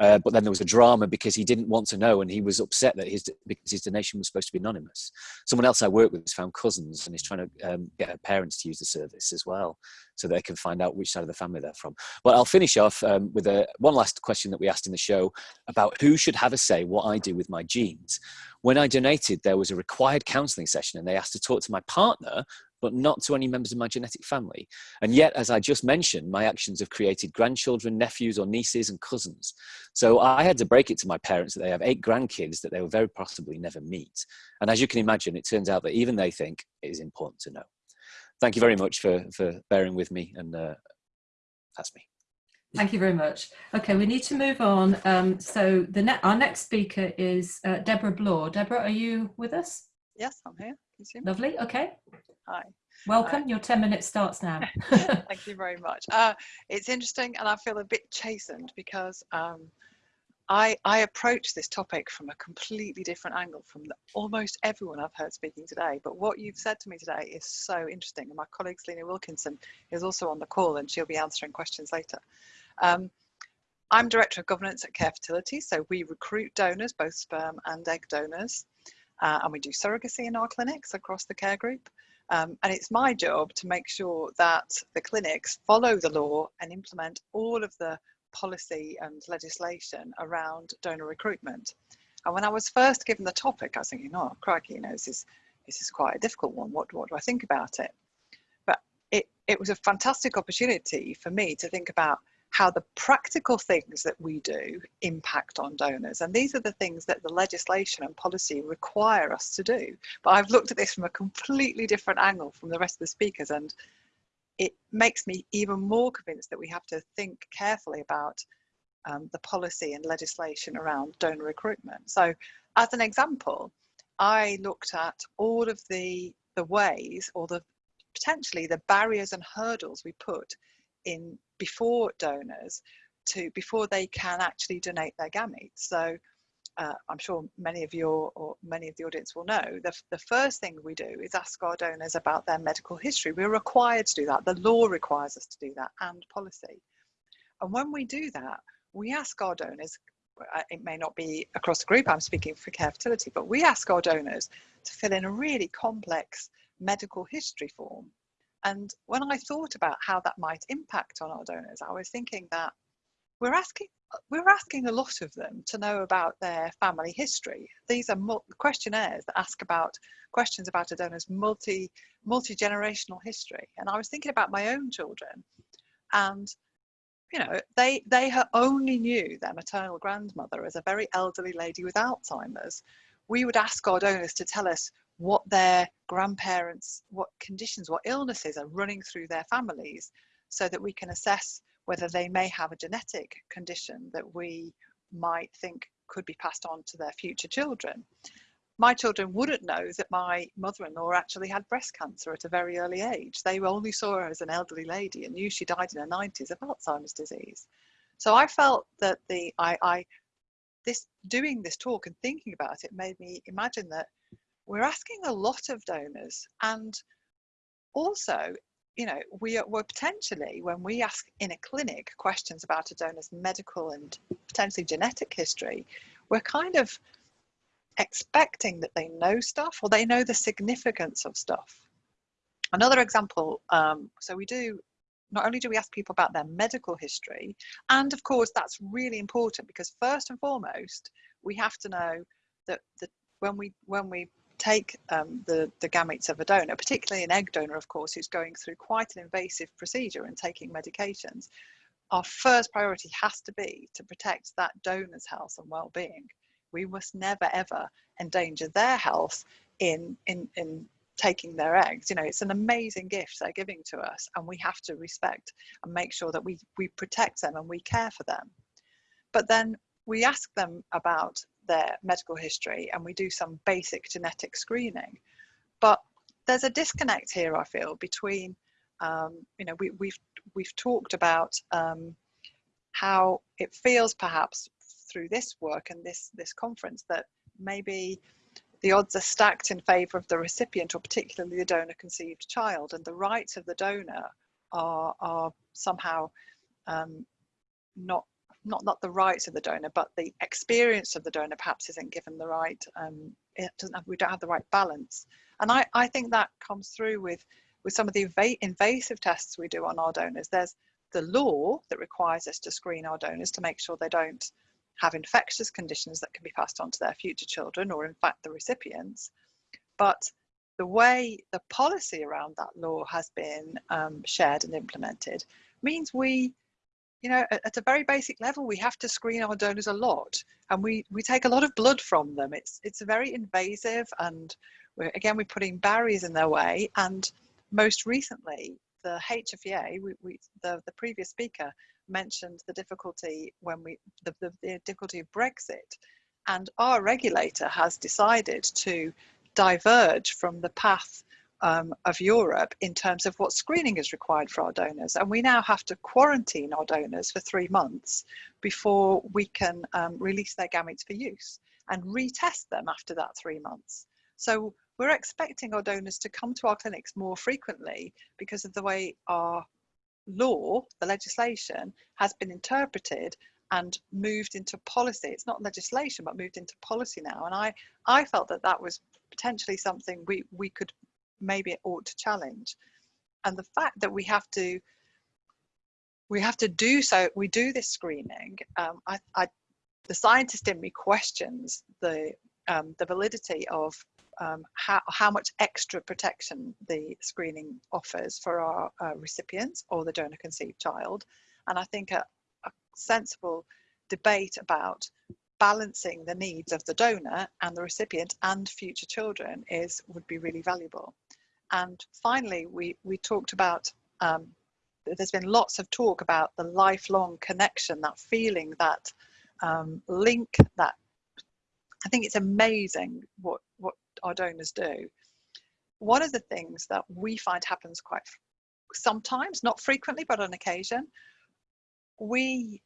uh, but then there was a drama because he didn't want to know and he was upset that his because his donation was supposed to be anonymous. Someone else I work with has found cousins and is trying to um, get her parents to use the service as well so they can find out which side of the family they're from. But I'll finish off um, with a, one last question that we asked in the show about who should have a say what I do with my genes. When I donated, there was a required counselling session and they asked to talk to my partner but not to any members of my genetic family. And yet, as I just mentioned, my actions have created grandchildren, nephews or nieces and cousins. So I had to break it to my parents that they have eight grandkids that they will very possibly never meet. And as you can imagine, it turns out that even they think it is important to know. Thank you very much for, for bearing with me and uh, that's me. Thank you very much. Okay, we need to move on. Um, so the ne our next speaker is uh, Deborah Blore. Deborah, are you with us? Yes, I'm here. Lovely. Okay. Hi. Welcome. Uh, Your 10 minutes starts now. thank you very much. Uh, it's interesting and I feel a bit chastened because um, I, I approach this topic from a completely different angle from the, almost everyone I've heard speaking today. But what you've said to me today is so interesting. And my colleague Selena Wilkinson is also on the call and she'll be answering questions later. Um, I'm Director of Governance at Care Fertility. So we recruit donors, both sperm and egg donors. Uh, and we do surrogacy in our clinics across the care group. Um, and it's my job to make sure that the clinics follow the law and implement all of the policy and legislation around donor recruitment. And when I was first given the topic, I was thinking, oh, crikey, you know, this is, this is quite a difficult one. What, what do I think about it? But it, it was a fantastic opportunity for me to think about how the practical things that we do impact on donors. And these are the things that the legislation and policy require us to do. But I've looked at this from a completely different angle from the rest of the speakers and it makes me even more convinced that we have to think carefully about um, the policy and legislation around donor recruitment. So as an example, I looked at all of the, the ways or the potentially the barriers and hurdles we put in before donors to before they can actually donate their gametes. So uh, I'm sure many of your or many of the audience will know the, the first thing we do is ask our donors about their medical history. We're required to do that. The law requires us to do that and policy. And when we do that, we ask our donors, uh, it may not be across the group, I'm speaking for care fertility, but we ask our donors to fill in a really complex medical history form and when I thought about how that might impact on our donors, I was thinking that we're asking we're asking a lot of them to know about their family history. These are questionnaires that ask about questions about a donor's multi multi generational history. And I was thinking about my own children, and you know they they only knew their maternal grandmother as a very elderly lady with Alzheimer's. We would ask our donors to tell us what their grandparents, what conditions, what illnesses are running through their families so that we can assess whether they may have a genetic condition that we might think could be passed on to their future children. My children wouldn't know that my mother-in-law actually had breast cancer at a very early age. They only saw her as an elderly lady and knew she died in her 90s of Alzheimer's disease. So I felt that the I, I this doing this talk and thinking about it made me imagine that we're asking a lot of donors and also you know we are we're potentially when we ask in a clinic questions about a donor's medical and potentially genetic history we're kind of expecting that they know stuff or they know the significance of stuff. Another example um, so we do not only do we ask people about their medical history and of course that's really important because first and foremost we have to know that the, when we when we take um, the, the gametes of a donor, particularly an egg donor, of course, who's going through quite an invasive procedure and taking medications, our first priority has to be to protect that donor's health and well-being. We must never ever endanger their health in, in, in taking their eggs. You know, it's an amazing gift they're giving to us and we have to respect and make sure that we, we protect them and we care for them. But then we ask them about their medical history and we do some basic genetic screening. But there's a disconnect here, I feel, between, um, you know, we, we've, we've talked about um, how it feels perhaps through this work and this, this conference that maybe the odds are stacked in favour of the recipient or particularly the donor conceived child and the rights of the donor are, are somehow um, not not not the rights of the donor, but the experience of the donor perhaps isn't given the right. Um, it doesn't have, we don't have the right balance, and I I think that comes through with with some of the invasive tests we do on our donors. There's the law that requires us to screen our donors to make sure they don't have infectious conditions that can be passed on to their future children or in fact the recipients. But the way the policy around that law has been um, shared and implemented means we you know, at, at, a very basic level, we have to screen our donors a lot, and we we take a lot of blood from them. It's it's very invasive, and we're, again we're putting barriers in their way. And most recently, the HFEA, we, we the the previous speaker mentioned the difficulty when we the, the, the difficulty of Brexit, and our regulator has decided to diverge from the path um, of Europe in terms of what screening is required for our donors. And we now have to quarantine our donors for three months before we can um, release their gametes for use and retest them after that three months. So we're expecting our donors to come to our clinics more frequently because of the way our law, the legislation, has been interpreted and moved into policy. It's not legislation, but moved into policy now. And I, I felt that that was potentially something we, we could maybe it ought to challenge. And the fact that we have to we have to do so, we do this screening. Um, I, I, the scientist in me questions the um, the validity of um, how, how much extra protection the screening offers for our uh, recipients or the donor conceived child. And I think uh, a sensible debate about balancing the needs of the donor and the recipient and future children is would be really valuable. And finally, we, we talked about, um, there's been lots of talk about the lifelong connection, that feeling, that um, link, that I think it's amazing what, what our donors do. One of the things that we find happens quite sometimes, not frequently, but on occasion, we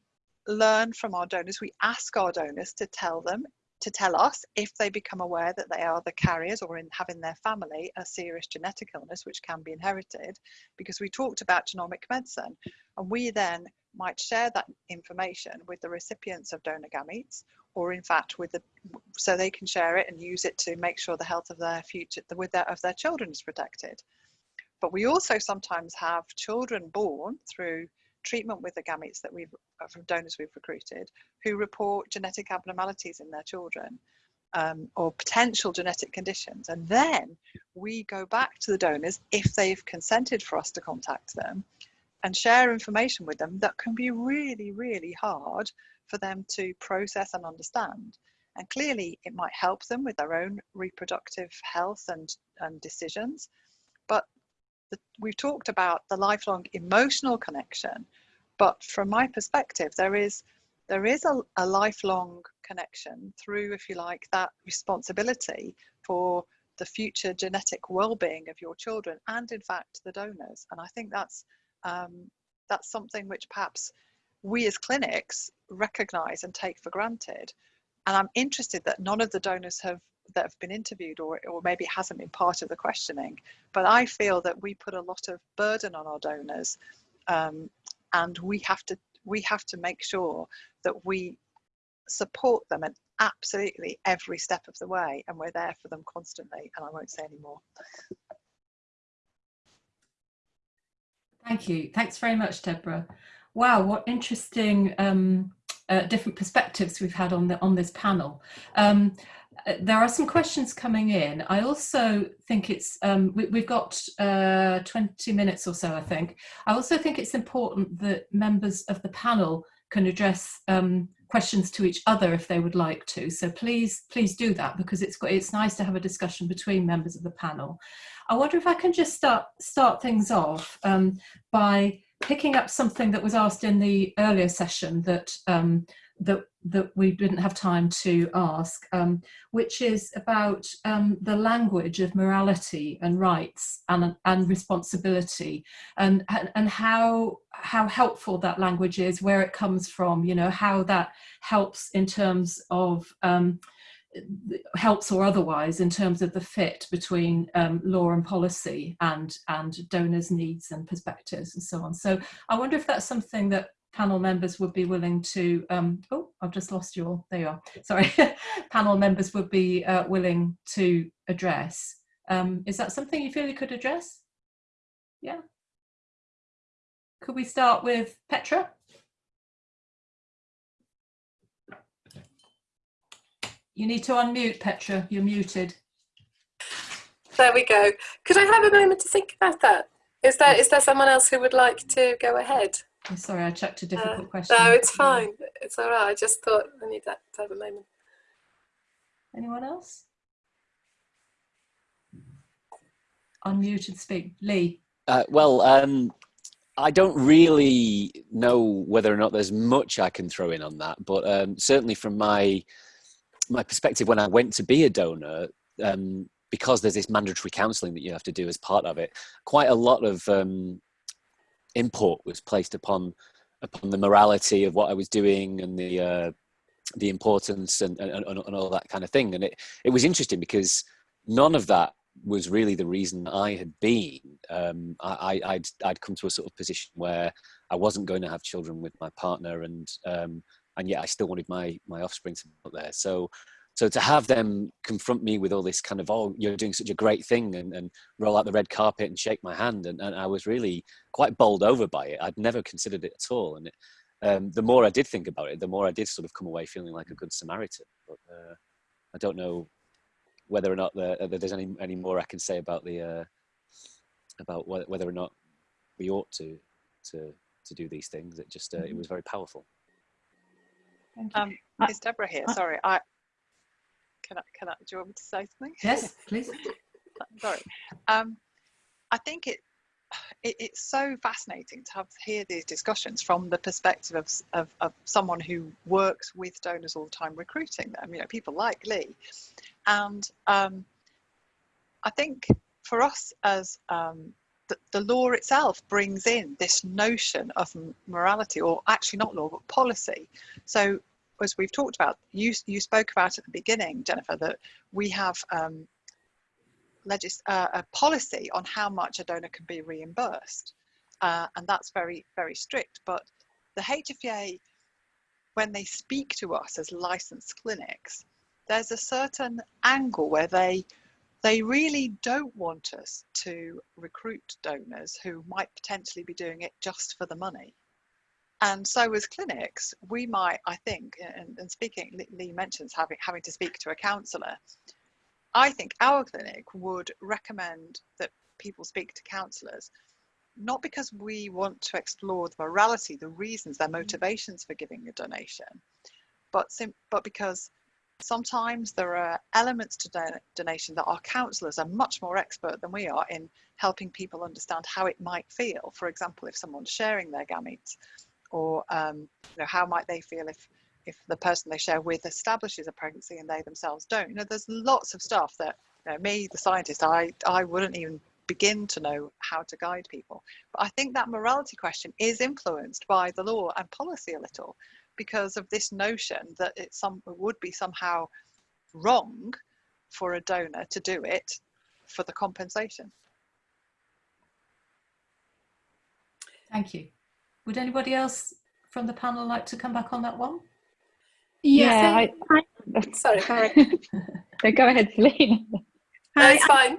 learn from our donors, we ask our donors to tell them, to tell us if they become aware that they are the carriers or in, have in their family a serious genetic illness which can be inherited, because we talked about genomic medicine, and we then might share that information with the recipients of donor gametes, or in fact with the, so they can share it and use it to make sure the health of their future, the, with their, of their children is protected. But we also sometimes have children born through treatment with the gametes that we've uh, from donors we've recruited who report genetic abnormalities in their children um, or potential genetic conditions. And then we go back to the donors if they've consented for us to contact them and share information with them that can be really really hard for them to process and understand. And clearly it might help them with their own reproductive health and, and decisions but the, we've talked about the lifelong emotional connection, but from my perspective, there is there is a, a lifelong connection through, if you like, that responsibility for the future genetic well-being of your children and in fact the donors. And i think that's um, that's something which perhaps we as clinics recognize and take for granted. And i'm interested that none of the donors have that have been interviewed or, or maybe hasn't been part of the questioning but i feel that we put a lot of burden on our donors um, and we have to we have to make sure that we support them at absolutely every step of the way and we're there for them constantly and i won't say any more. Thank you. Thanks very much deborah. Wow what interesting um, uh, different perspectives we've had on the on this panel. Um, there are some questions coming in. I also think it's, um, we, have got uh, 20 minutes or so, I think. I also think it's important that members of the panel can address um, questions to each other if they would like to. So please, please do that because it's, it's nice to have a discussion between members of the panel. I wonder if I can just start, start things off um, by picking up something that was asked in the earlier session that um, that that we didn't have time to ask, um, which is about um, the language of morality and rights and, and responsibility. And, and, and how, how helpful that language is, where it comes from, you know, how that helps in terms of um, helps or otherwise in terms of the fit between um, law and policy and and donors needs and perspectives and so on. So i wonder if that's something that panel members would be willing to, um, oh, I've just lost your, there you are, sorry, panel members would be uh, willing to address. Um, is that something you feel you could address? Yeah. Could we start with Petra? You need to unmute, Petra, you're muted. There we go. Could I have a moment to think about that? Is there, is there someone else who would like to go ahead? I'm sorry, I chucked a difficult uh, question. No, it's fine. It's all right. I just thought I need that to have a moment. Anyone else? Unmute and speak. Lee. Uh, well, um, I don't really know whether or not there's much I can throw in on that, but um, certainly from my my perspective, when I went to be a donor, um, because there's this mandatory counselling that you have to do as part of it, quite a lot of um, import was placed upon upon the morality of what I was doing and the uh, the importance and, and, and all that kind of thing. And it it was interesting because none of that was really the reason I had been. Um, I, I'd I'd come to a sort of position where I wasn't going to have children with my partner, and um, and yet I still wanted my my offspring to be out there. So so to have them confront me with all this kind of oh you're doing such a great thing and, and roll out the red carpet and shake my hand and, and i was really quite bowled over by it i'd never considered it at all and it, um, the more i did think about it the more i did sort of come away feeling like a good samaritan but uh, i don't know whether or not the, uh, there's any, any more i can say about the uh, about whether or not we ought to to to do these things. It just uh, it was very powerful. Thank you. Um, it's Deborah here. Sorry, I can I can I, do you want me to say something? yes, please. Sorry. Um, I think it, it it's so fascinating to have hear these discussions from the perspective of, of of someone who works with donors all the time, recruiting them. You know, people like Lee, and um, I think for us as um, the, the law itself brings in this notion of morality, or actually not law, but policy. So, as we've talked about, you you spoke about at the beginning, Jennifer, that we have um, legis- uh, a policy on how much a donor can be reimbursed, uh, and that's very very strict. But the HFEA, when they speak to us as licensed clinics, there's a certain angle where they they really don't want us to recruit donors who might potentially be doing it just for the money. And so, as clinics, we might, I think, and, and speaking, Lee- mentions having having to speak to a counsellor. I think our clinic would recommend that people speak to counsellors, not because we want to explore the morality, the reasons, their mm. motivations for giving a donation, but but because sometimes there are elements to don- donation that our counsellors are much more expert than we are in helping people understand how it might feel. For example, if someone's sharing their gametes, or um, you know, how might they feel if if the person they share with establishes a pregnancy and they themselves don't. You know, there's lots of stuff that you know, me, the scientist, I I wouldn't even begin to know how to guide people. But I think that morality question is influenced by the law and policy a little because of this notion that it some it would be somehow wrong for a donor to do it for the compensation. Thank you. Would anybody else from the panel like to come back on that one? Yeah, I, Sorry. no, go ahead, Celine. No, Hi, it's fine.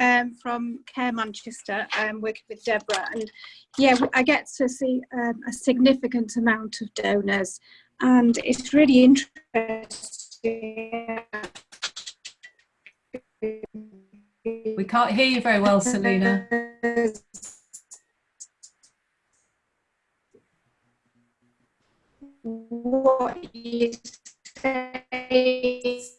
um, from Care Manchester, um, working with Deborah, and yeah, I get to see um, a significant amount of donors, and it's really interesting. We can't hear you very well, Selena. What you say.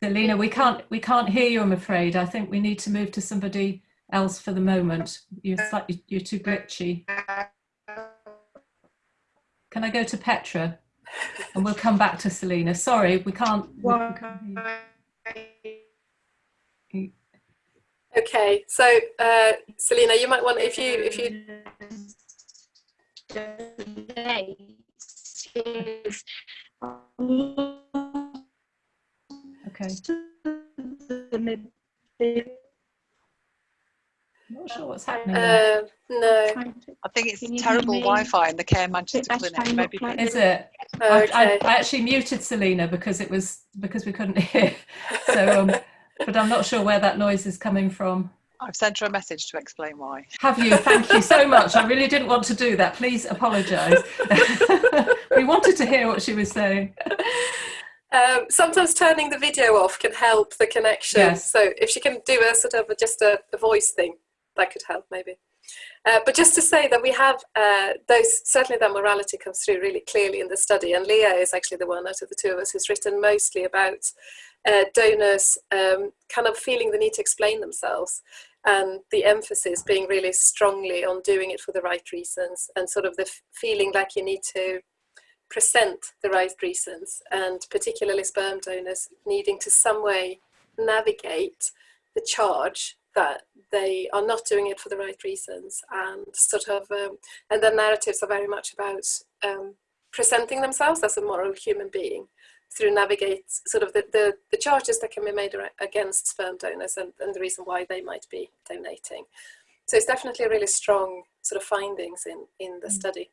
Selena, we can't we can't hear you. I'm afraid. I think we need to move to somebody else for the moment. You're slightly you're too glitchy. Can I go to Petra, and we'll come back to Selena. Sorry, we can't. we can't hear you. Okay, so uh, Selena, you might want if you if you is Okay. I'm not sure what's happening. uh, no. I think it's Can you hear terrible? Wi-Fi in the Care Manchester Bit clinic. Maybe quite- Is it? I, I, I actually muted Selena because it was because we couldn't hear. So, um, but I'm not sure where that noise is coming from. I've sent her a message to explain why. Have you? Thank you so much. I really didn't want to do that. Please apologise. we wanted to hear what she was saying. Um, sometimes turning the video off can help the connection. Yes. So if she can do a sort of a, just a, a voice thing, that could help maybe. Uh, but just to say that we have uh, those, certainly that morality comes through really clearly in the study. And Leah is actually the one out of the two of us who's written mostly about uh, donors um, kind of feeling the need to explain themselves and the emphasis being really strongly on doing it for the right reasons and sort of the feeling like you need to present the right reasons and particularly sperm donors needing to some way navigate the charge that they are not doing it for the right reasons and sort of um, and the narratives are very much about um, presenting themselves as a moral human being through navigate sort of the, the, the charges that can be made against sperm donors and, and the reason why they might be donating so it's definitely a really strong sort of findings in in the study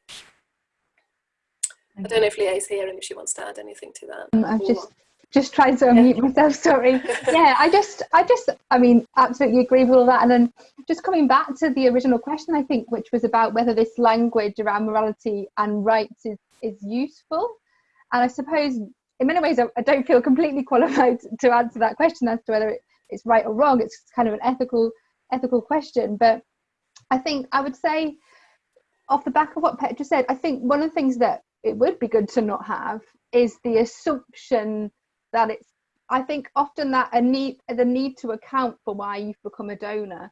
I don't know if Leah is here and if she wants to add anything to that. Um, I've just just tried to unmute myself. Sorry. Yeah, I just, I just, I mean, absolutely agree with all that. And then just coming back to the original question, I think, which was about whether this language around morality and rights is is useful. And I suppose, in many ways, I, don't feel completely qualified to answer that question as to whether it, it's right or wrong. It's kind of an ethical ethical question, but I think I would say off the back of what Petra said, I think one of the things that it would be good to not have is the assumption that it's I think often that a need the need to account for why you've become a donor.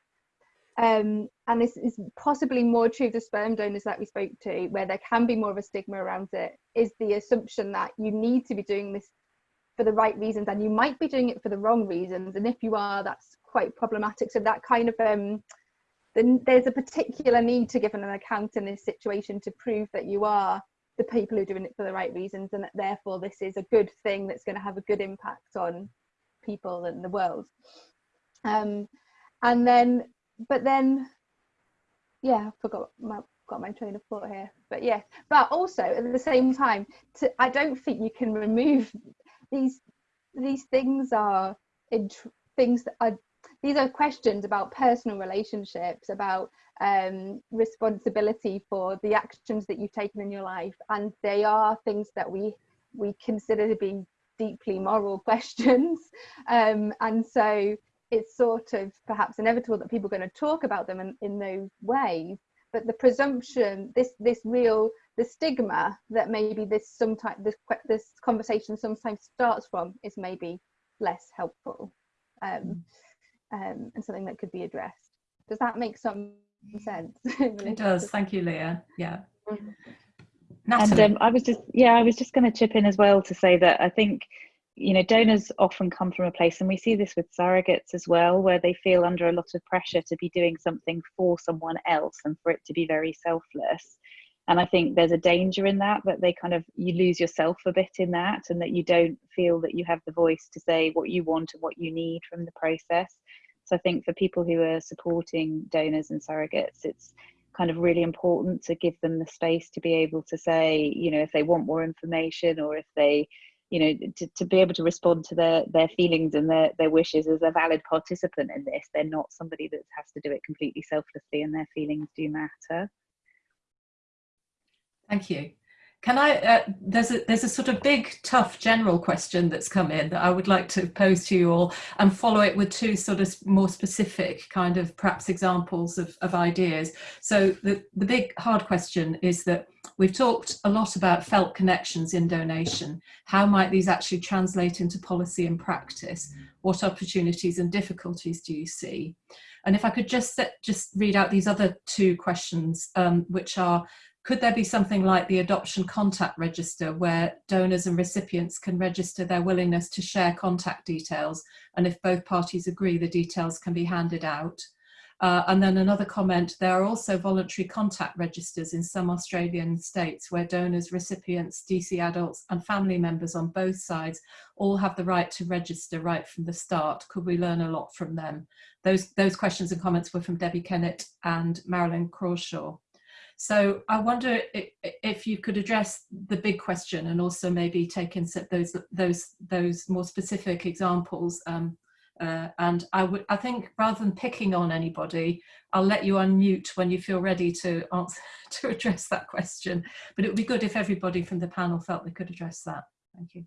Um, and this is possibly more true of the sperm donors that we spoke to, where there can be more of a stigma around it, is the assumption that you need to be doing this for the right reasons and you might be doing it for the wrong reasons. And if you are, that's quite problematic. So that kind of um, then there's a particular need to give an account in this situation to prove that you are the people who are doing it for the right reasons and that therefore this is a good thing that's going to have a good impact on people and the world um, and then but then yeah i forgot my got my train of thought here but yeah. But also at the same time to, i don't think you can remove these these things are things that are these are questions about personal relationships about um, responsibility for the actions that you've taken in your life and they are things that we we consider to be deeply moral questions. Um, and so it's sort of perhaps inevitable that people are going to talk about them in, in those ways but the presumption this this real the stigma that maybe this sometimes this this conversation sometimes starts from is maybe less helpful um, um, and something that could be addressed does that make some sense. it does. Thank you, Leah. Yeah. And um, I was just, yeah, I was just going to chip in as well to say that I think, you know, donors often come from a place, and we see this with surrogates as well, where they feel under a lot of pressure to be doing something for someone else and for it to be very selfless. And I think there's a danger in that, that they kind of, you lose yourself a bit in that, and that you don't feel that you have the voice to say what you want and what you need from the process. So I think for people who are supporting donors and surrogates, it's kind of really important to give them the space to be able to say, you know, if they want more information or if they, you know, to, to be able to respond to their their feelings and their, their wishes as a valid participant in this. They're not somebody that has to do it completely selflessly and their feelings do matter. Thank you. Can I, uh, there's, a, there's a sort of big, tough general question that's come in that I would like to pose to you all and follow it with two sort of more specific kind of perhaps examples of, of ideas. So the, the big hard question is that we've talked a lot about felt connections in donation. How might these actually translate into policy and practice? What opportunities and difficulties do you see? And if I could just set, just read out these other two questions, um, which are could there be something like the adoption contact register where donors and recipients can register their willingness to share contact details and if both parties agree the details can be handed out? Uh, and then another comment, there are also voluntary contact registers in some Australian states where donors, recipients, DC adults and family members on both sides all have the right to register right from the start. Could we learn a lot from them? Those, those questions and comments were from Debbie Kennett and Marilyn Crawshaw. So I wonder if you could address the big question and also maybe take in those those those more specific examples. Um, uh, and I would I think rather than picking on anybody, I'll let you unmute when you feel ready to answer to address that question. But it would be good if everybody from the panel felt they could address that. Thank you.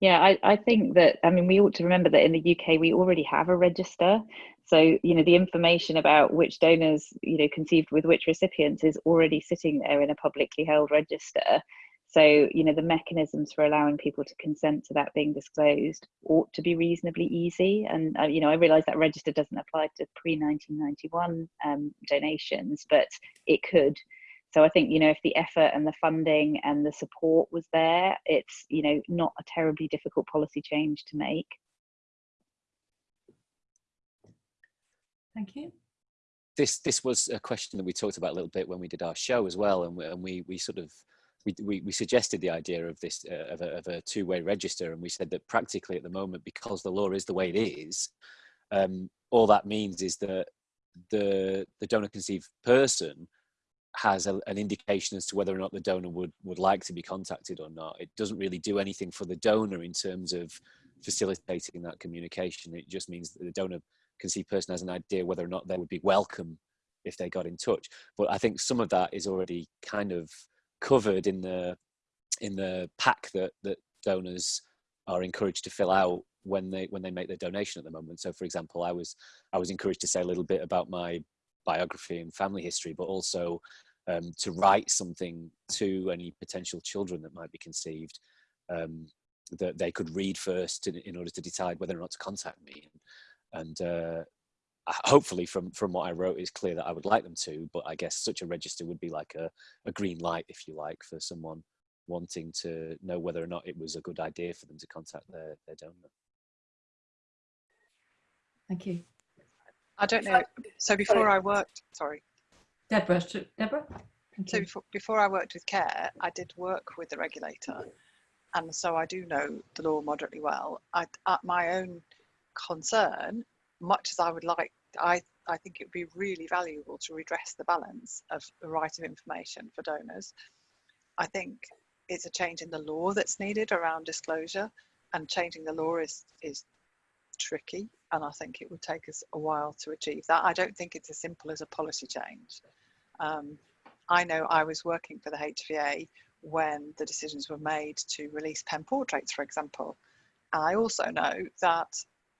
Yeah, I, I think that, I mean, we ought to remember that in the UK, we already have a register. So, you know, the information about which donors, you know, conceived with which recipients is already sitting there in a publicly held register. So, you know, the mechanisms for allowing people to consent to that being disclosed ought to be reasonably easy. And, uh, you know, I realise that register doesn't apply to pre 1991 um, donations, but it could. So I think, you know, if the effort and the funding and the support was there, it's, you know, not a terribly difficult policy change to make. Thank you. This this was a question that we talked about a little bit when we did our show as well, and we, and we, we sort of we, we, we suggested the idea of this uh, of a, of a two-way register, and we said that practically at the moment, because the law is the way it is, um, all that means is that the the donor conceived person has a, an indication as to whether or not the donor would would like to be contacted or not. It doesn't really do anything for the donor in terms of facilitating that communication. It just means that the donor conceived person has an idea whether or not they would be welcome if they got in touch. But I think some of that is already kind of covered in the in the pack that that donors are encouraged to fill out when they when they make their donation at the moment. So, for example, I was I was encouraged to say a little bit about my biography and family history, but also um, to write something to any potential children that might be conceived um, that they could read first in, in, order to decide whether or not to contact me. And, uh, hopefully from, from what I wrote it's clear that I would like them to, but I guess such a register would be like a, a green light, if you like, for someone wanting to know whether or not it was a good idea for them to contact their, their donor. Thank you. I don't know. So before I worked, sorry. Deborah, Deborah? so before, before I worked with CARE, I did work with the regulator. And so I do know the law moderately well. I, uh, my own concern, much as I would like, I, I think it would be really valuable to redress the balance of the right of information for donors. I think it's a change in the law that's needed around disclosure and changing the law is, is tricky and I think it would take us a while to achieve that. I don't think it's as simple as a policy change. Um, I know I was working for the HFEA when the decisions were made to release pen portraits, for example. And I also know that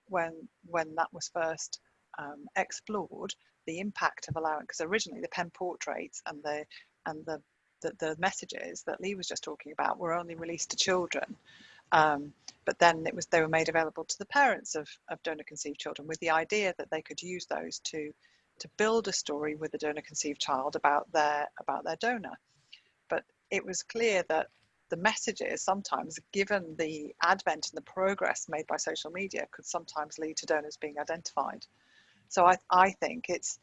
when when that was first um, explored, the impact of allowing because originally the pen portraits and the and the, the the messages that Leah was just talking about were only released to children. Um, but then it was they were made available to the parents of, of donor conceived children with the idea that they could use those to to build a story with the donor conceived child about their about their donor. But it was clear that the messages sometimes, given the advent and the progress made by social media, could sometimes lead to donors being identified. So I, I think it's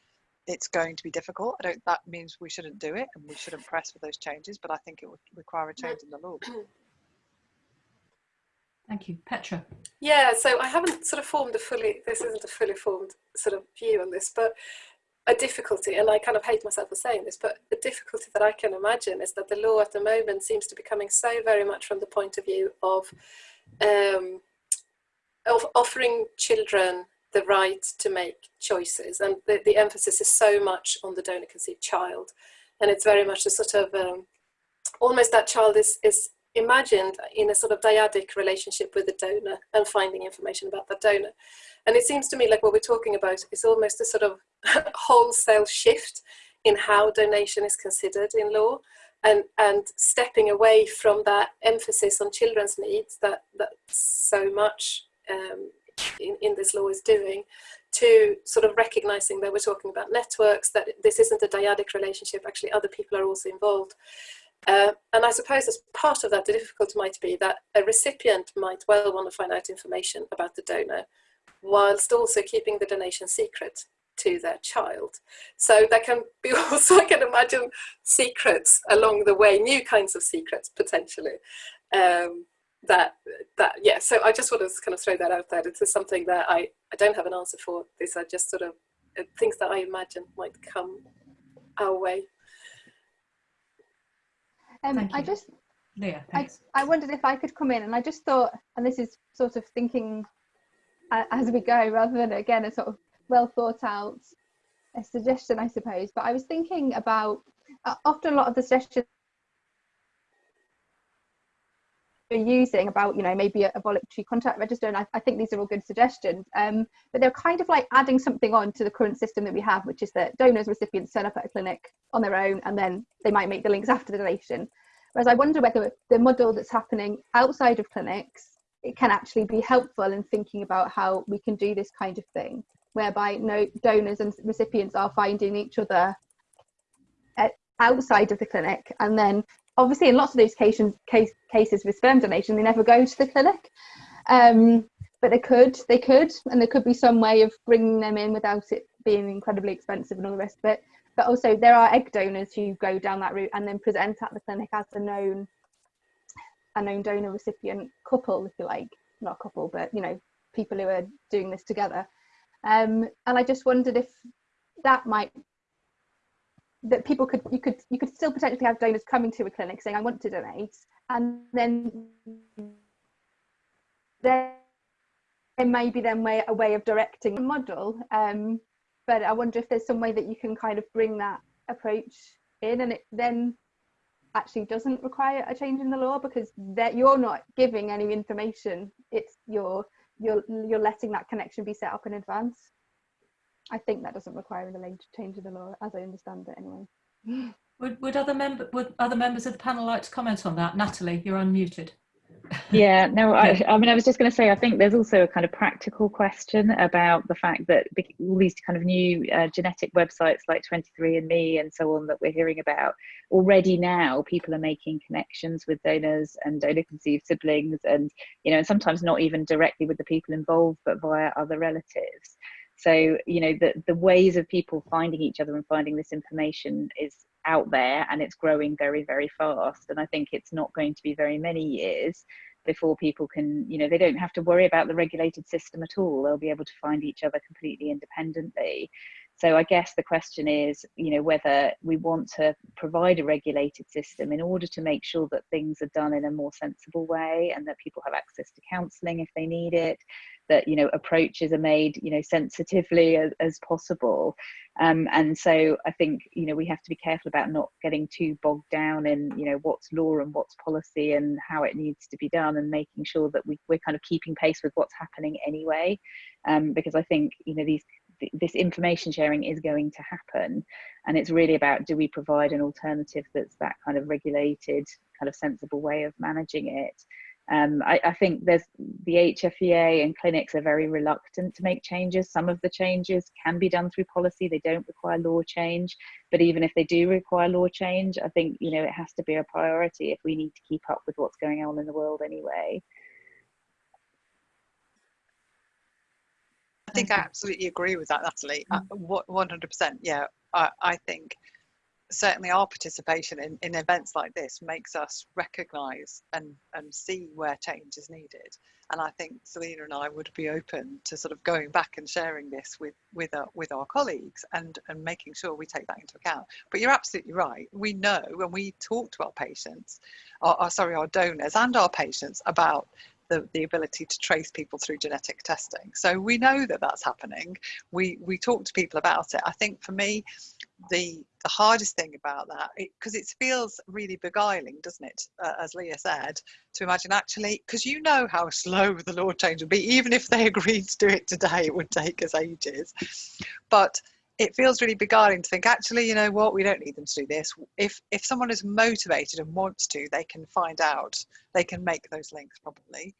it's going to be difficult. I don't. That means we shouldn't do it, and we shouldn't press for those changes. But I think it would require a change in the law. Thank you. Petra. Yeah, so I haven't sort of formed a fully, this isn't a fully formed sort of view on this, but a difficulty, and I kind of hate myself for saying this, but the difficulty that I can imagine is that the law at the moment seems to be coming so very much from the point of view of, um, of offering children the right to make choices. And the, the emphasis is so much on the donor conceived child. And it's very much a sort of, um, almost that child is, is imagined in a sort of dyadic relationship with the donor and finding information about the donor. And it seems to me like what we're talking about is almost a sort of wholesale shift in how donation is considered in law and, and stepping away from that emphasis on children's needs that, that so much um, in, in this law is doing to sort of recognizing that we're talking about networks, that this isn't a dyadic relationship, actually other people are also involved. Uh, and I suppose as part of that, the difficulty might be that a recipient might well want to find out information about the donor, whilst also keeping the donation secret to their child. So there can be also, I can imagine, secrets along the way, new kinds of secrets potentially. Um, that, that, yeah, so I just want to kind of throw that out there. It is something that I, I don't have an answer for. These are just sort of uh, things that I imagine might come our way. Um, I just, yeah, I, I wondered if I could come in, and I just thought, and this is sort of thinking uh, as we go, rather than again a sort of well thought out a suggestion, I suppose. But I was thinking about uh, often a lot of the suggestions are using about you know maybe a, voluntary contact register and I, I, think these are all good suggestions. Um, but they're kind of like adding something on to the current system that we have which is that donors recipients turn up at a clinic on their own and then they might make the links after the donation. Whereas I wonder whether the model that's happening outside of clinics it can actually be helpful in thinking about how we can do this kind of thing whereby no donors and recipients are finding each other outside of the clinic and then obviously in lots of those cases, case, cases with sperm donation they never go to the clinic. Um, but they could they could and there could be some way of bringing them in without it being incredibly expensive and all the rest of it. But also there are egg donors who go down that route and then present at the clinic as a known a known donor recipient couple, if you like, not a couple, but you know, people who are doing this together. Um, and I just wondered if that might that people could you could you could still potentially have donors coming to a clinic saying I want to donate, and then there may be then way a way of directing a model. Um, but I wonder if there's some way that you can kind of bring that approach in, and it then actually doesn't require a change in the law because that you're not giving any information it's you're you're you're letting that connection be set up in advance i think that doesn't require a change in the law as i understand it anyway Would, would other member would other members of the panel like to comment on that? Natalie, you're unmuted. yeah no I, I mean i was just going to say i think there's also a kind of practical question about the fact that all these kind of new uh, genetic websites like 23andme and so on that we're hearing about already now people are making connections with donors and donor conceived siblings and you know and sometimes not even directly with the people involved but via other relatives so you know the the ways of people finding each other and finding this information is out there and it's growing very very fast. And i think it's not going to be very many years before people can you know they don't have to worry about the regulated system at all. They'll be able to find each other completely independently. So i guess the question is you know whether we want to provide a regulated system in order to make sure that things are done in a more sensible way and that people have access to counselling if they need it that you know approaches are made you know sensitively as, as possible. Um, and so i think you know we have to be careful about not getting too bogged down in you know what's law and what's policy and how it needs to be done and making sure that we, we're kind of keeping pace with what's happening anyway. Um, because i think you know these this information sharing is going to happen. And it's really about do we provide an alternative that's that kind of regulated kind of sensible way of managing it um, I, I, think there's the HFEA and clinics are very reluctant to make changes. Some of the changes can be done through policy. They don't require law change. But even if they do require law change, I think, you know, it has to be a priority if we need to keep up with what's going on in the world anyway. I think I absolutely agree with that, Natalie. Uh, 100%. Yeah, I, I think certainly our participation in, in events like this makes us recognize and, and see where change is needed. And I think Selena and I would be open to sort of going back and sharing this with, with, our, with our colleagues and, and making sure we take that into account. But you're absolutely right. We know when we talk to our patients, or, or sorry, our donors and our patients about the, the ability to trace people through genetic testing. So we know that that's happening. We, we talk to people about it. I think for me, the the hardest thing about that because it, it, feels really beguiling doesn't it uh, as leah said to imagine actually because you know how slow the law change would be even if they agreed to do it today it would take us ages but it feels really beguiling to think actually you know what? We don't need them to do this. If if someone is motivated and wants to they can find out they can make those links probably.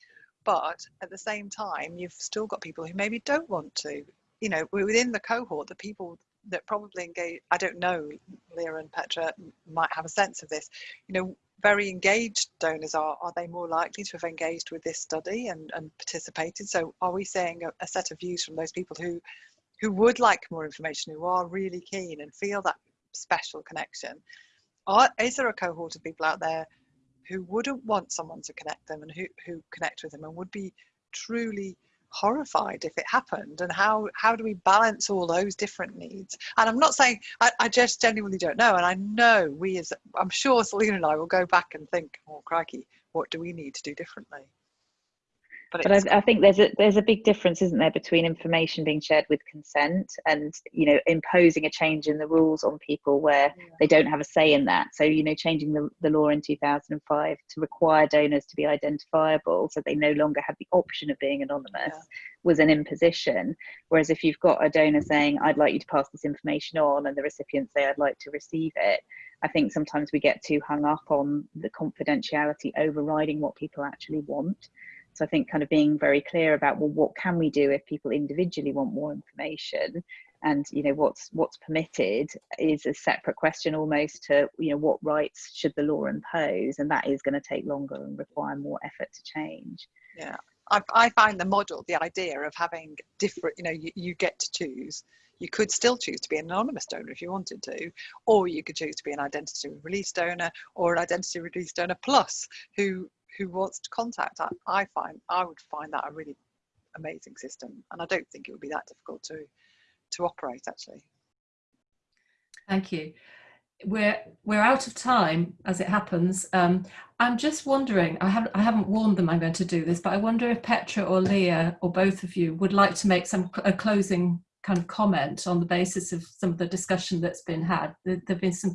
But at the same time you've still got people who maybe don't want to. You know within the cohort the people that probably engage i don't know leah and petra might have a sense of this you know very engaged donors are are they more likely to have engaged with this study and and participated? So are we seeing a, a set of views from those people who who would like more information who are really keen and feel that special connection are, is there a cohort of people out there who wouldn't want someone to connect them and who, who connect with them and would be truly horrified if it happened? And how how do we balance all those different needs? And i'm not saying i, I just genuinely don't know. And i know we as i'm sure selena and i will go back and think oh crikey what do we need to do differently but, but I, I, think there's a there's a big difference, isn't there, between information being shared with consent and you know imposing a change in the rules on people where yeah. they don't have a say in that. So you know, changing the, the law in 2005 to require donors to be identifiable, so they no longer have the option of being anonymous, yeah. was an imposition. Whereas if you've got a donor saying, "I'd like you to pass this information on," and the recipient say, "I'd like to receive it," I think sometimes we get too hung up on the confidentiality overriding what people actually want. So I think kind of being very clear about well, what can we do if people individually want more information, and you know what's what's permitted is a separate question almost to you know what rights should the law impose, and that is going to take longer and require more effort to change. Yeah, I, I find the model, the idea of having different, you know, you, you get to choose. You could still choose to be an anonymous donor if you wanted to, or you could choose to be an identity release donor or an identity release donor plus who who wants to contact, I, I find I would find that a really amazing system, and I don't think it would be that difficult to to operate actually. Thank you. We're we're out of time as it happens. Um, I'm just wondering. I haven't I haven't warned them I'm going to do this, but I wonder if Petra or Leah or both of you would like to make some a closing kind of comment on the basis of some of the discussion that's been had. There, there've been some.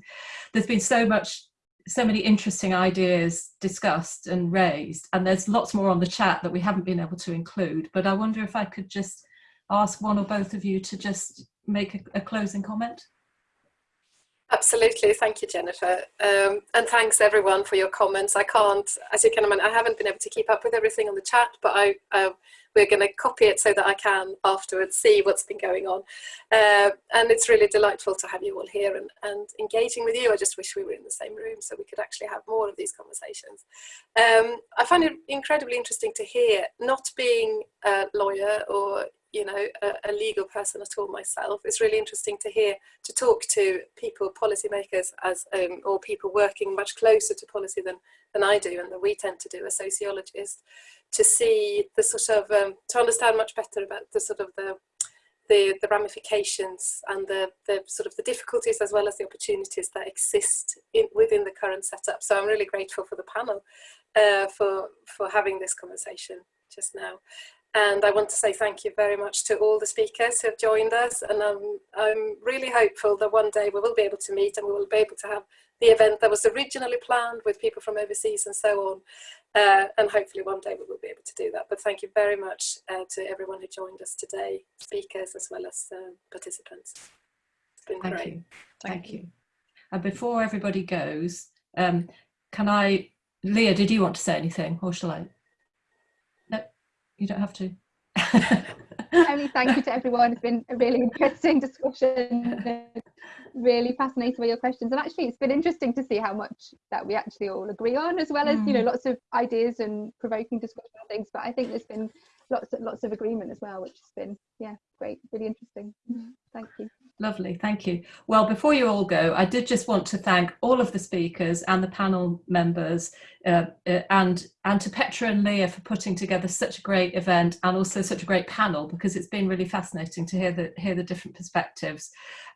There's been so much so many interesting ideas discussed and raised and there's lots more on the chat that we haven't been able to include but i wonder if i could just ask one or both of you to just make a, a closing comment Absolutely, thank you, Jennifer. Um, and thanks everyone for your comments. I can't, as you can imagine, I haven't been able to keep up with everything on the chat, but I, uh, we're going to copy it so that I can afterwards see what's been going on. Uh, and it's really delightful to have you all here and, and engaging with you. I just wish we were in the same room so we could actually have more of these conversations. Um, I find it incredibly interesting to hear, not being a lawyer or you know, a, a, legal person at all myself. It's really interesting to hear, to talk to people, policymakers, as um, or people working much closer to policy than, than I do and that we tend to do as sociologists, to see the sort of, um, to understand much better about the sort of the, the, the ramifications and the, the sort of the difficulties as well as the opportunities that exist in, within the current setup. So I'm really grateful for the panel uh, for, for having this conversation just now. And I want to say thank you very much to all the speakers who have joined us. And I'm, I'm really hopeful that one day we will be able to meet and we will be able to have the event that was originally planned with people from overseas and so on. Uh, and hopefully one day we will be able to do that. But thank you very much uh, to everyone who joined us today, speakers as well as uh, participants. It's been thank great. You. Thank, thank you. you. And before everybody goes, um, can I, Leah, did you want to say anything or shall I? You don't have to. Only thank you to everyone. It's been a really interesting discussion. really fascinating with your questions. And actually, it's been interesting to see how much that we actually all agree on, as well as, mm. you know, mm. lots of ideas and provoking discussion and things. But I think there's been lots of, lots of agreement as well, which has been, yeah, great, really interesting. Thank you. Lovely, thank you. Well, before you all go, I did just want to thank all of the speakers and the panel members uh, uh, and, and to Petra and Leah for putting together such a great event and also such a great panel because it's been really fascinating to hear the, hear the different perspectives.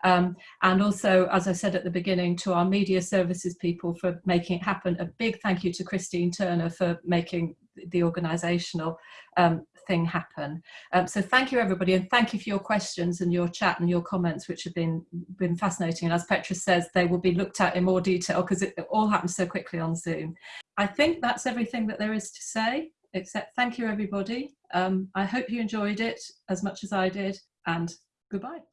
Um, and also, as I said at the beginning, to our media services people for making it happen. A big thank you to Christine Turner for making the organisational um, thing happen. Um, so thank you everybody and thank you for your questions and your chat and your comments which have been been fascinating and as Petra says they will be looked at in more detail because it, all happens so quickly on Zoom. I think that's everything that there is to say except thank you everybody. Um, I hope you enjoyed it as much as I did and goodbye.